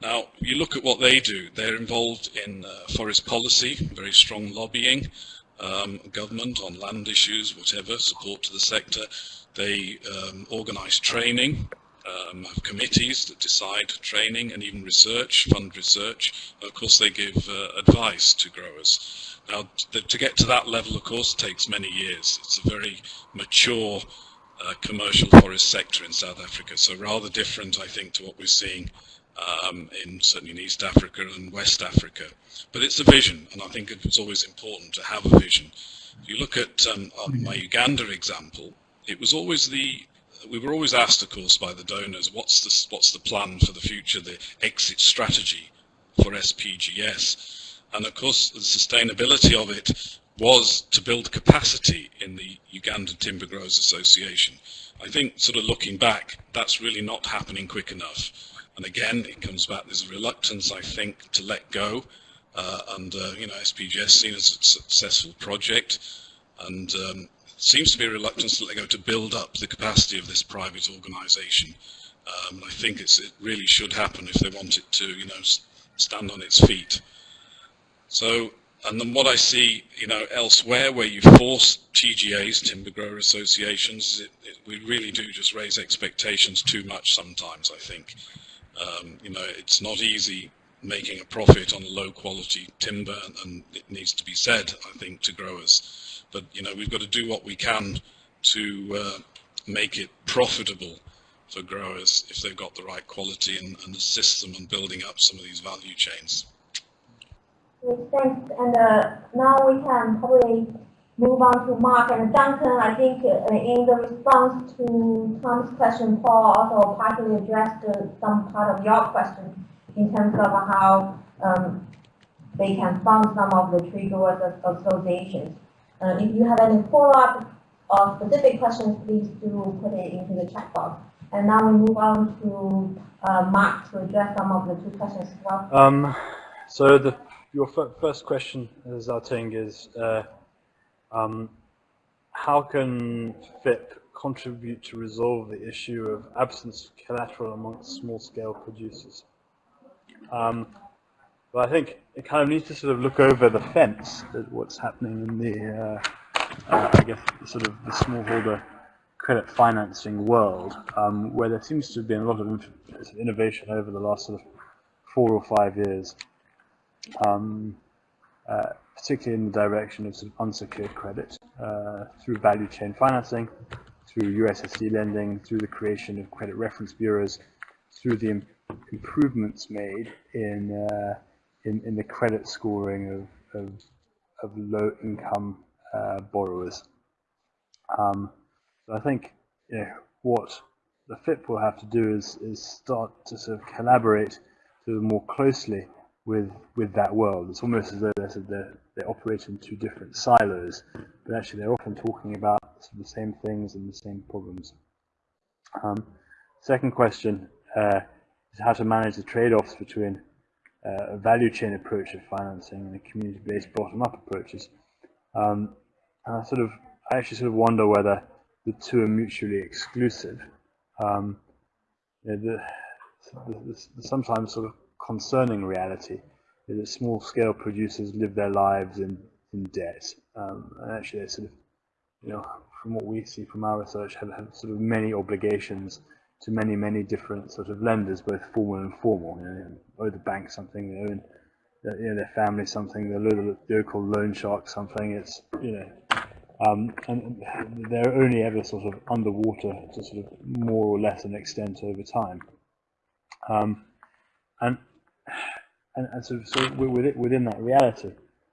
Now, you look at what they do. They're involved in uh, forest policy, very strong lobbying, um, government on land issues, whatever, support to the sector. They um, organise training, um, have committees that decide training and even research, fund research. Of course, they give uh, advice to growers. Now, to get to that level, of course, takes many years. It's a very mature uh, commercial forest sector in South Africa, so rather different, I think, to what we're seeing um, in certainly in East Africa and West Africa. But it's a vision, and I think it's always important to have a vision. If you look at um, my Uganda example, it was always the we were always asked, of course, by the donors, what's the what's the plan for the future, the exit strategy for SPGS, and of course the sustainability of it was to build capacity in the Uganda Timber Growers Association. I think, sort of looking back, that's really not happening quick enough. And again, it comes back, a reluctance, I think, to let go. Uh, and, uh, you know, SPGS seen as a successful project. And um, seems to be a reluctance to let go to build up the capacity of this private organisation. Um, I think it really should happen if they want it to, you know, stand on its feet. So and then what I see, you know, elsewhere where you force TGAs, timber grower associations, it, it, we really do just raise expectations too much sometimes, I think. Um, you know, it's not easy making a profit on low quality timber and, it needs to be said, I think, to growers. But, you know, we've got to do what we can to uh, make it profitable for growers if they've got the right quality and, and assist them in building up some of these value chains. Thanks. And uh, now we can probably move on to Mark and Duncan. I think uh, in the response to Tom's question, Paul also partly addressed uh, some part of your question in terms of how um, they can fund some of the tree growers associations. Uh, if you have any follow-up or specific questions, please do put it into the chat box. And now we move on to uh, Mark to address some of the two questions as well. Um, so the your first question, Xiaoting, is um, how can FIP contribute to resolve the issue of absence of collateral amongst small-scale producers? Um, but I think it kind of needs to sort of look over the fence at what's happening in the, uh, uh, I guess, sort of the smallholder credit financing world, um, where there seems to have been a lot of innovation over the last sort of four or five years um, uh, particularly in the direction of of unsecured credit uh, through value chain financing, through USSD lending, through the creation of credit reference bureaus, through the Im improvements made in, uh, in, in the credit scoring of of, of low income uh, borrowers. Um, so I think you know, what the FIP will have to do is is start to sort of collaborate of more closely with with that world. It's almost as though they're, they're, they operate in two different silos, but actually they're often talking about the same things and the same problems. Um, second question uh, is how to manage the trade-offs between uh, a value chain approach of financing and a community-based bottom-up approaches. Um, and I sort of, I actually sort of wonder whether the two are mutually exclusive. Um, you know, the, the, the, sometimes sort of concerning reality is that small scale producers live their lives in, in debt. Um, and actually, they sort of, you know, from what we see from our research, have, have sort of many obligations to many, many different sort of lenders, both formal and informal. You know, they owe the bank something, they owe you know, their family something, they owe the local loan shark something. It's, you know, um, and they're only ever sort of underwater to sort of more or less an extent over time. Um, and and, and so, so within that reality,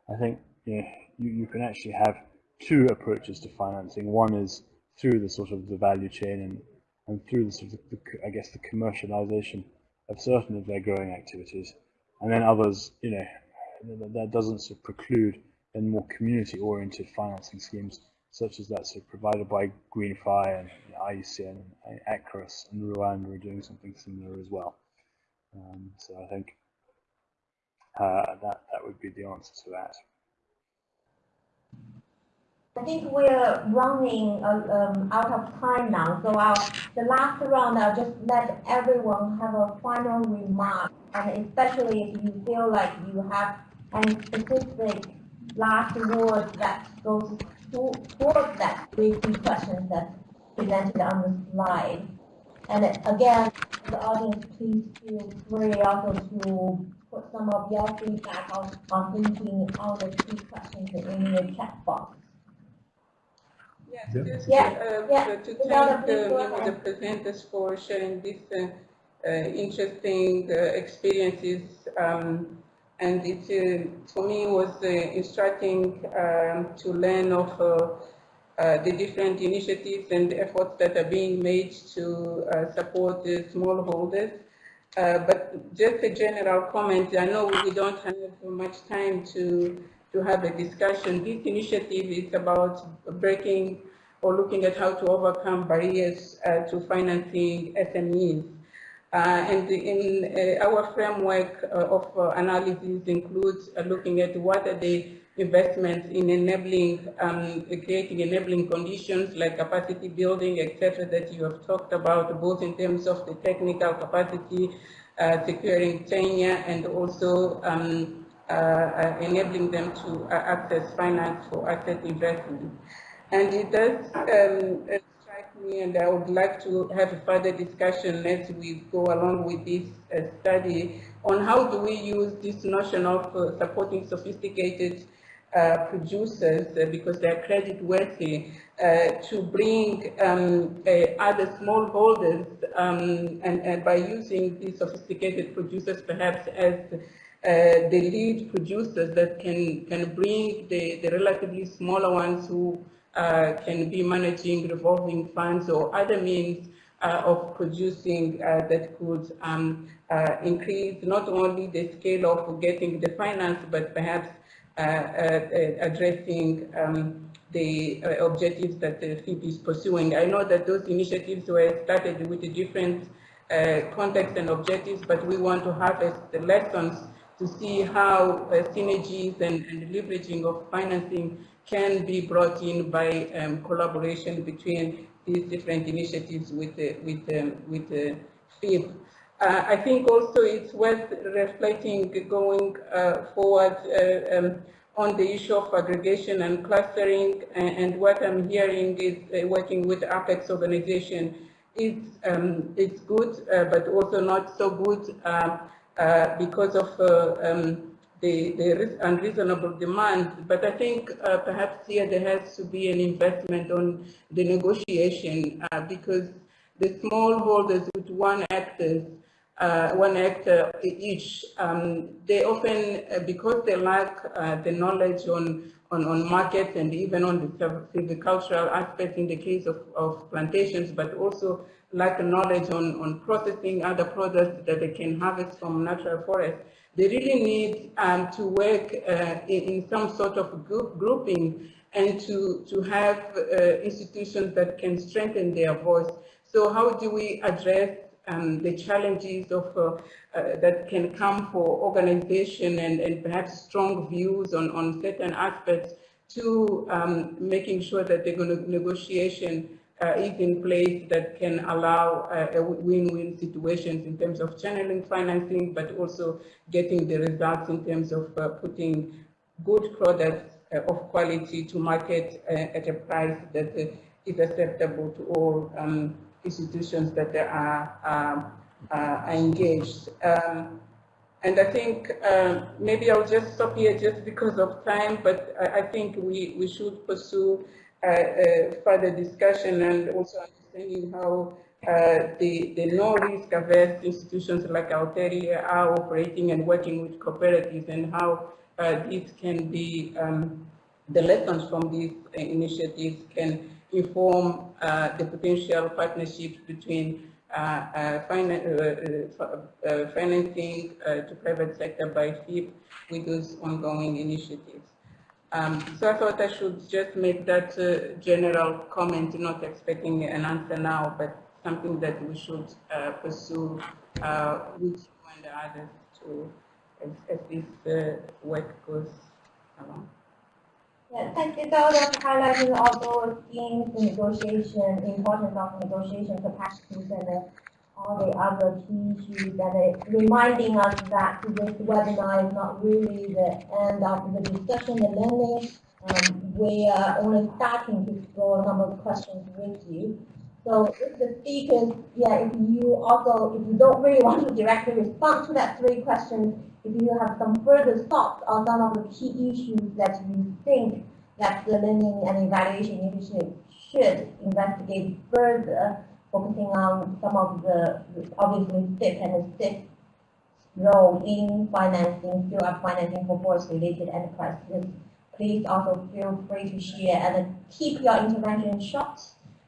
I think you, know, you, you can actually have two approaches to financing. One is through the sort of the value chain and, and through the sort of, the, I guess, the commercialization of certain of their growing activities. And then others, you know, that doesn't sort of preclude then more community-oriented financing schemes, such as that sort of provided by GreenFi and IUCN and ACRIS and Rwanda are doing something similar as well. Um, so I think uh, that that would be the answer to that. I think we're running uh, um, out of time now, so I'll, the last round I'll just let everyone have a final remark, and especially if you feel like you have any specific last word that goes towards that three key questions that presented on the slide. And again, the audience, please feel free also to put some of your feedback on, on thinking all the key questions in the chat box. Yes, just yeah. Uh, yeah. to thank the, the presenters for sharing these uh, uh, interesting uh, experiences. Um, and it, uh, for me, was uh, instructing um, to learn of uh, the different initiatives and efforts that are being made to uh, support the smallholders. Uh, but just a general comment, I know we don't have much time to to have a discussion. This initiative is about breaking or looking at how to overcome barriers uh, to financing SMEs. Uh, and in uh, our framework uh, of uh, analysis includes looking at what are the investments in enabling, um, creating enabling conditions like capacity building, etc., that you have talked about, both in terms of the technical capacity, uh, securing tenure, and also um, uh, uh enabling them to uh, access finance for asset investment. And it does um, strike me, and I would like to have a further discussion as we go along with this uh, study on how do we use this notion of supporting sophisticated uh, producers uh, because they're credit worthy uh, to bring um, other smallholders um, and, and, by using these sophisticated producers perhaps as uh, the lead producers that can can bring the, the relatively smaller ones who uh, can be managing revolving funds or other means uh, of producing that could um, increase not only the scale of getting the finance but perhaps uh, uh, addressing um, the uh, objectives that the FIP is pursuing. I know that those initiatives were started with a different context and objectives, but we want to harvest the lessons to see how uh, synergies and, and, leveraging of financing can be brought in by um, collaboration between these different initiatives with the, with um, with the FIP. Uh, I think also it's worth reflecting going uh, forward uh, um, on the issue of aggregation and clustering and, and what I'm hearing is uh, working with Apex organization it's, um, it's good uh, but also not so good um, uh, because of um, the, the unreasonable demand. But I think perhaps here there has to be an investment on the negotiation because the smallholders with one actors uh, one actor each. Um, they often, uh, because they lack uh, the knowledge on, on, on markets and even on the silvicultural aspects in the case of, of plantations, but also lack knowledge on, on processing other products that they can harvest from natural forests. They really need um, to work uh, in, in, some sort of group, grouping and to, to have uh, institutions that can strengthen their voice. So how do we address um, the challenges of uh, uh, that can come for organization and, and perhaps strong views on, on certain aspects to um, making sure that the negotiation uh, is in place that can allow uh, a win-win situations in terms of channeling financing, but also getting the results in terms of uh, putting good products uh, of quality to market at a price that is acceptable to all um, institutions that are, um, are engaged. Um, and I think um, maybe I'll just stop here just because of time, but I, I think we, we should pursue uh, uh, further discussion and also understanding how uh, the, the no-risk averse institutions like Alterfin are operating and working with cooperatives and how uh, this can be, um, the lessons from these initiatives can inform uh, the potential partnerships between uh, uh, financing to private sector by FIP with those ongoing initiatives. Um, so I thought I should just make that uh, general comment, not expecting an answer now, but something that we should uh, pursue uh, with you and the others to, as, as this work goes along. Thank you, Dr. for highlighting all those themes, negotiation, importance of negotiation capacities, and uh, all the other key issues, and uh, reminding us that this webinar is not really the end of the discussion and learning. Um, we are only starting to explore a number of questions with you. So if the speakers, yeah, if you also, if you don't really want to directly respond to that three questions, if you have some further thoughts on some of the key issues that you think that the learning and evaluation initiative should investigate further, focusing on some of the obviously FIP and FIP role in financing, through up financing for forest-related enterprises. Please also feel free to share and keep your intervention short.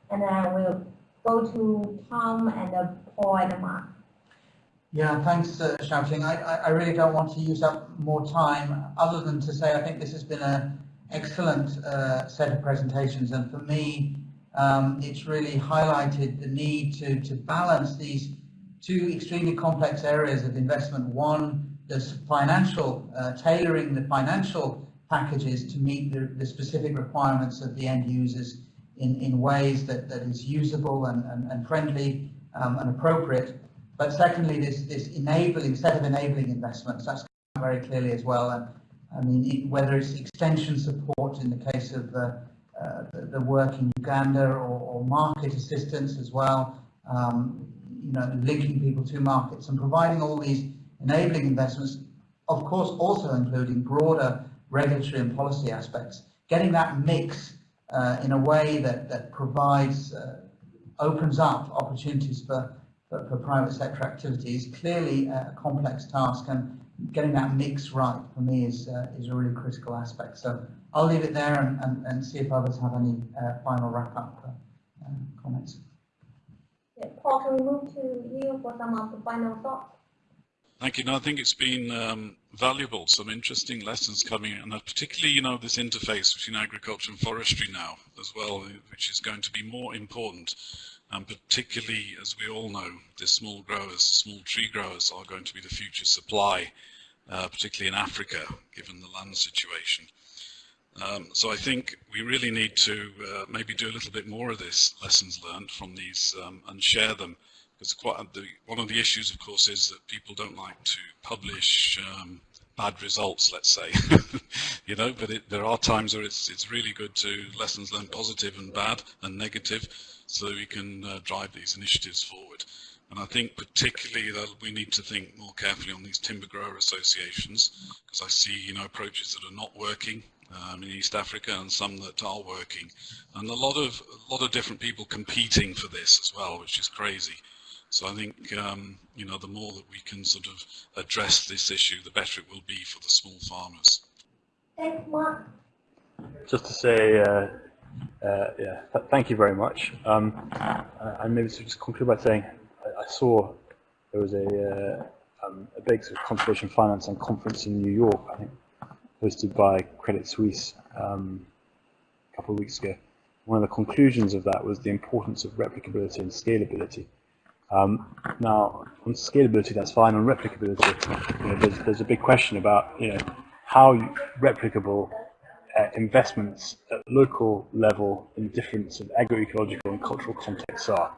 And then we'll go to Tom and Paul and Mark. Yeah, thanks, uh, Xiaoting. I, I really don't want to use up more time other than to say I think this has been an excellent uh, set of presentations and for me um, it's really highlighted the need to, to balance these two extremely complex areas of investment. One, the financial, uh, tailoring the financial packages to meet the, the, specific requirements of the end users in, in ways that, that is usable and, and, and friendly um, and appropriate. But secondly, this, this enabling set of enabling investments, that's very clearly as well. And I mean, whether it's extension support in the case of uh, uh, the, the, work in Uganda or, or market assistance as well, um, you know, linking people to markets and providing all these enabling investments, of course, also including broader regulatory and policy aspects, getting that mix uh, in a way that, that provides, uh, opens up opportunities for, for, for, private sector activities, clearly a complex task and getting that mix right for me is, uh, is a really critical aspect. So I'll leave it there and, and, and see if others have any uh, final wrap-up uh, comments. Yeah, Paul, can we move to you for some of the final thoughts? Thank you. No, I think it's been um, valuable, some interesting lessons coming, and particularly, you know, this interface between agriculture and forestry now as well, which is going to be more important. And particularly, as we all know, the small growers, small tree growers are going to be the future supply, uh, particularly in Africa, given the land situation. Um, so I think we really need to uh, maybe do a little bit more of this lessons learned from these um, and share them because quite the, one of the issues, of course, is that people don't like to publish um, bad results, let's say, you know. But it, there are times where it's it's really good to lessons learned, positive and bad and negative, so we can uh, drive these initiatives forward. And I think particularly that we need to think more carefully on these timber grower associations, because I see, you know, approaches that are not working um, in East Africa and some that are working, and a lot of a lot of different people competing for this as well, which is crazy. So I think, um, you know, the more that we can sort of address this issue, the better it will be for the small farmers. Thanks, Mark. Just to say, uh, uh, yeah, th thank you very much. Um, and maybe to just conclude by saying, I, I saw there was a, uh, um, a big sort of conservation finance and conference in New York, I think, hosted by Credit Suisse um, a couple of weeks ago. One of the conclusions of that was the importance of replicability and scalability. Um, now, on scalability, that's fine. On replicability, you know, there's, there's a big question about you know how replicable uh, investments at local level in different sort of agroecological and cultural contexts are.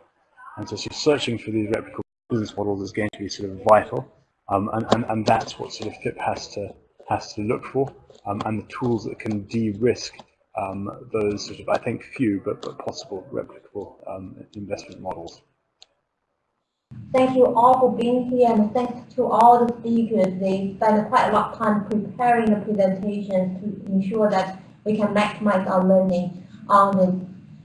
And so, so searching for these replicable business models is going to be sort of vital, um, and, and, and that's what sort of FIP has to has to look for, um, and the tools that can de-risk um, those sort of, I think, few but, but possible replicable um, investment models. Thank you all for being here and thanks to all the speakers. They spent quite a lot of time preparing the presentations to ensure that we can maximize our learning on this.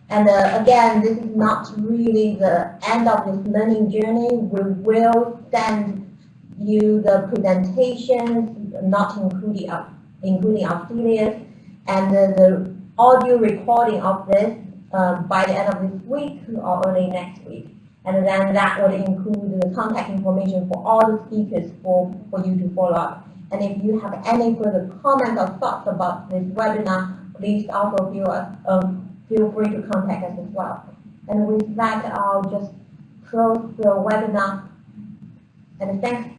And uh, again, this is not really the end of this learning journey. We will send you the presentations, not including our, including our affiliates, and the, the audio recording of this uh, by the end of this week or early next week. And then that would include the contact information for all the speakers for, for you to follow up. And if you have any further comments or thoughts about this webinar, please also feel, um, feel free to contact us as well. And with that, I'll just close the webinar. And thanks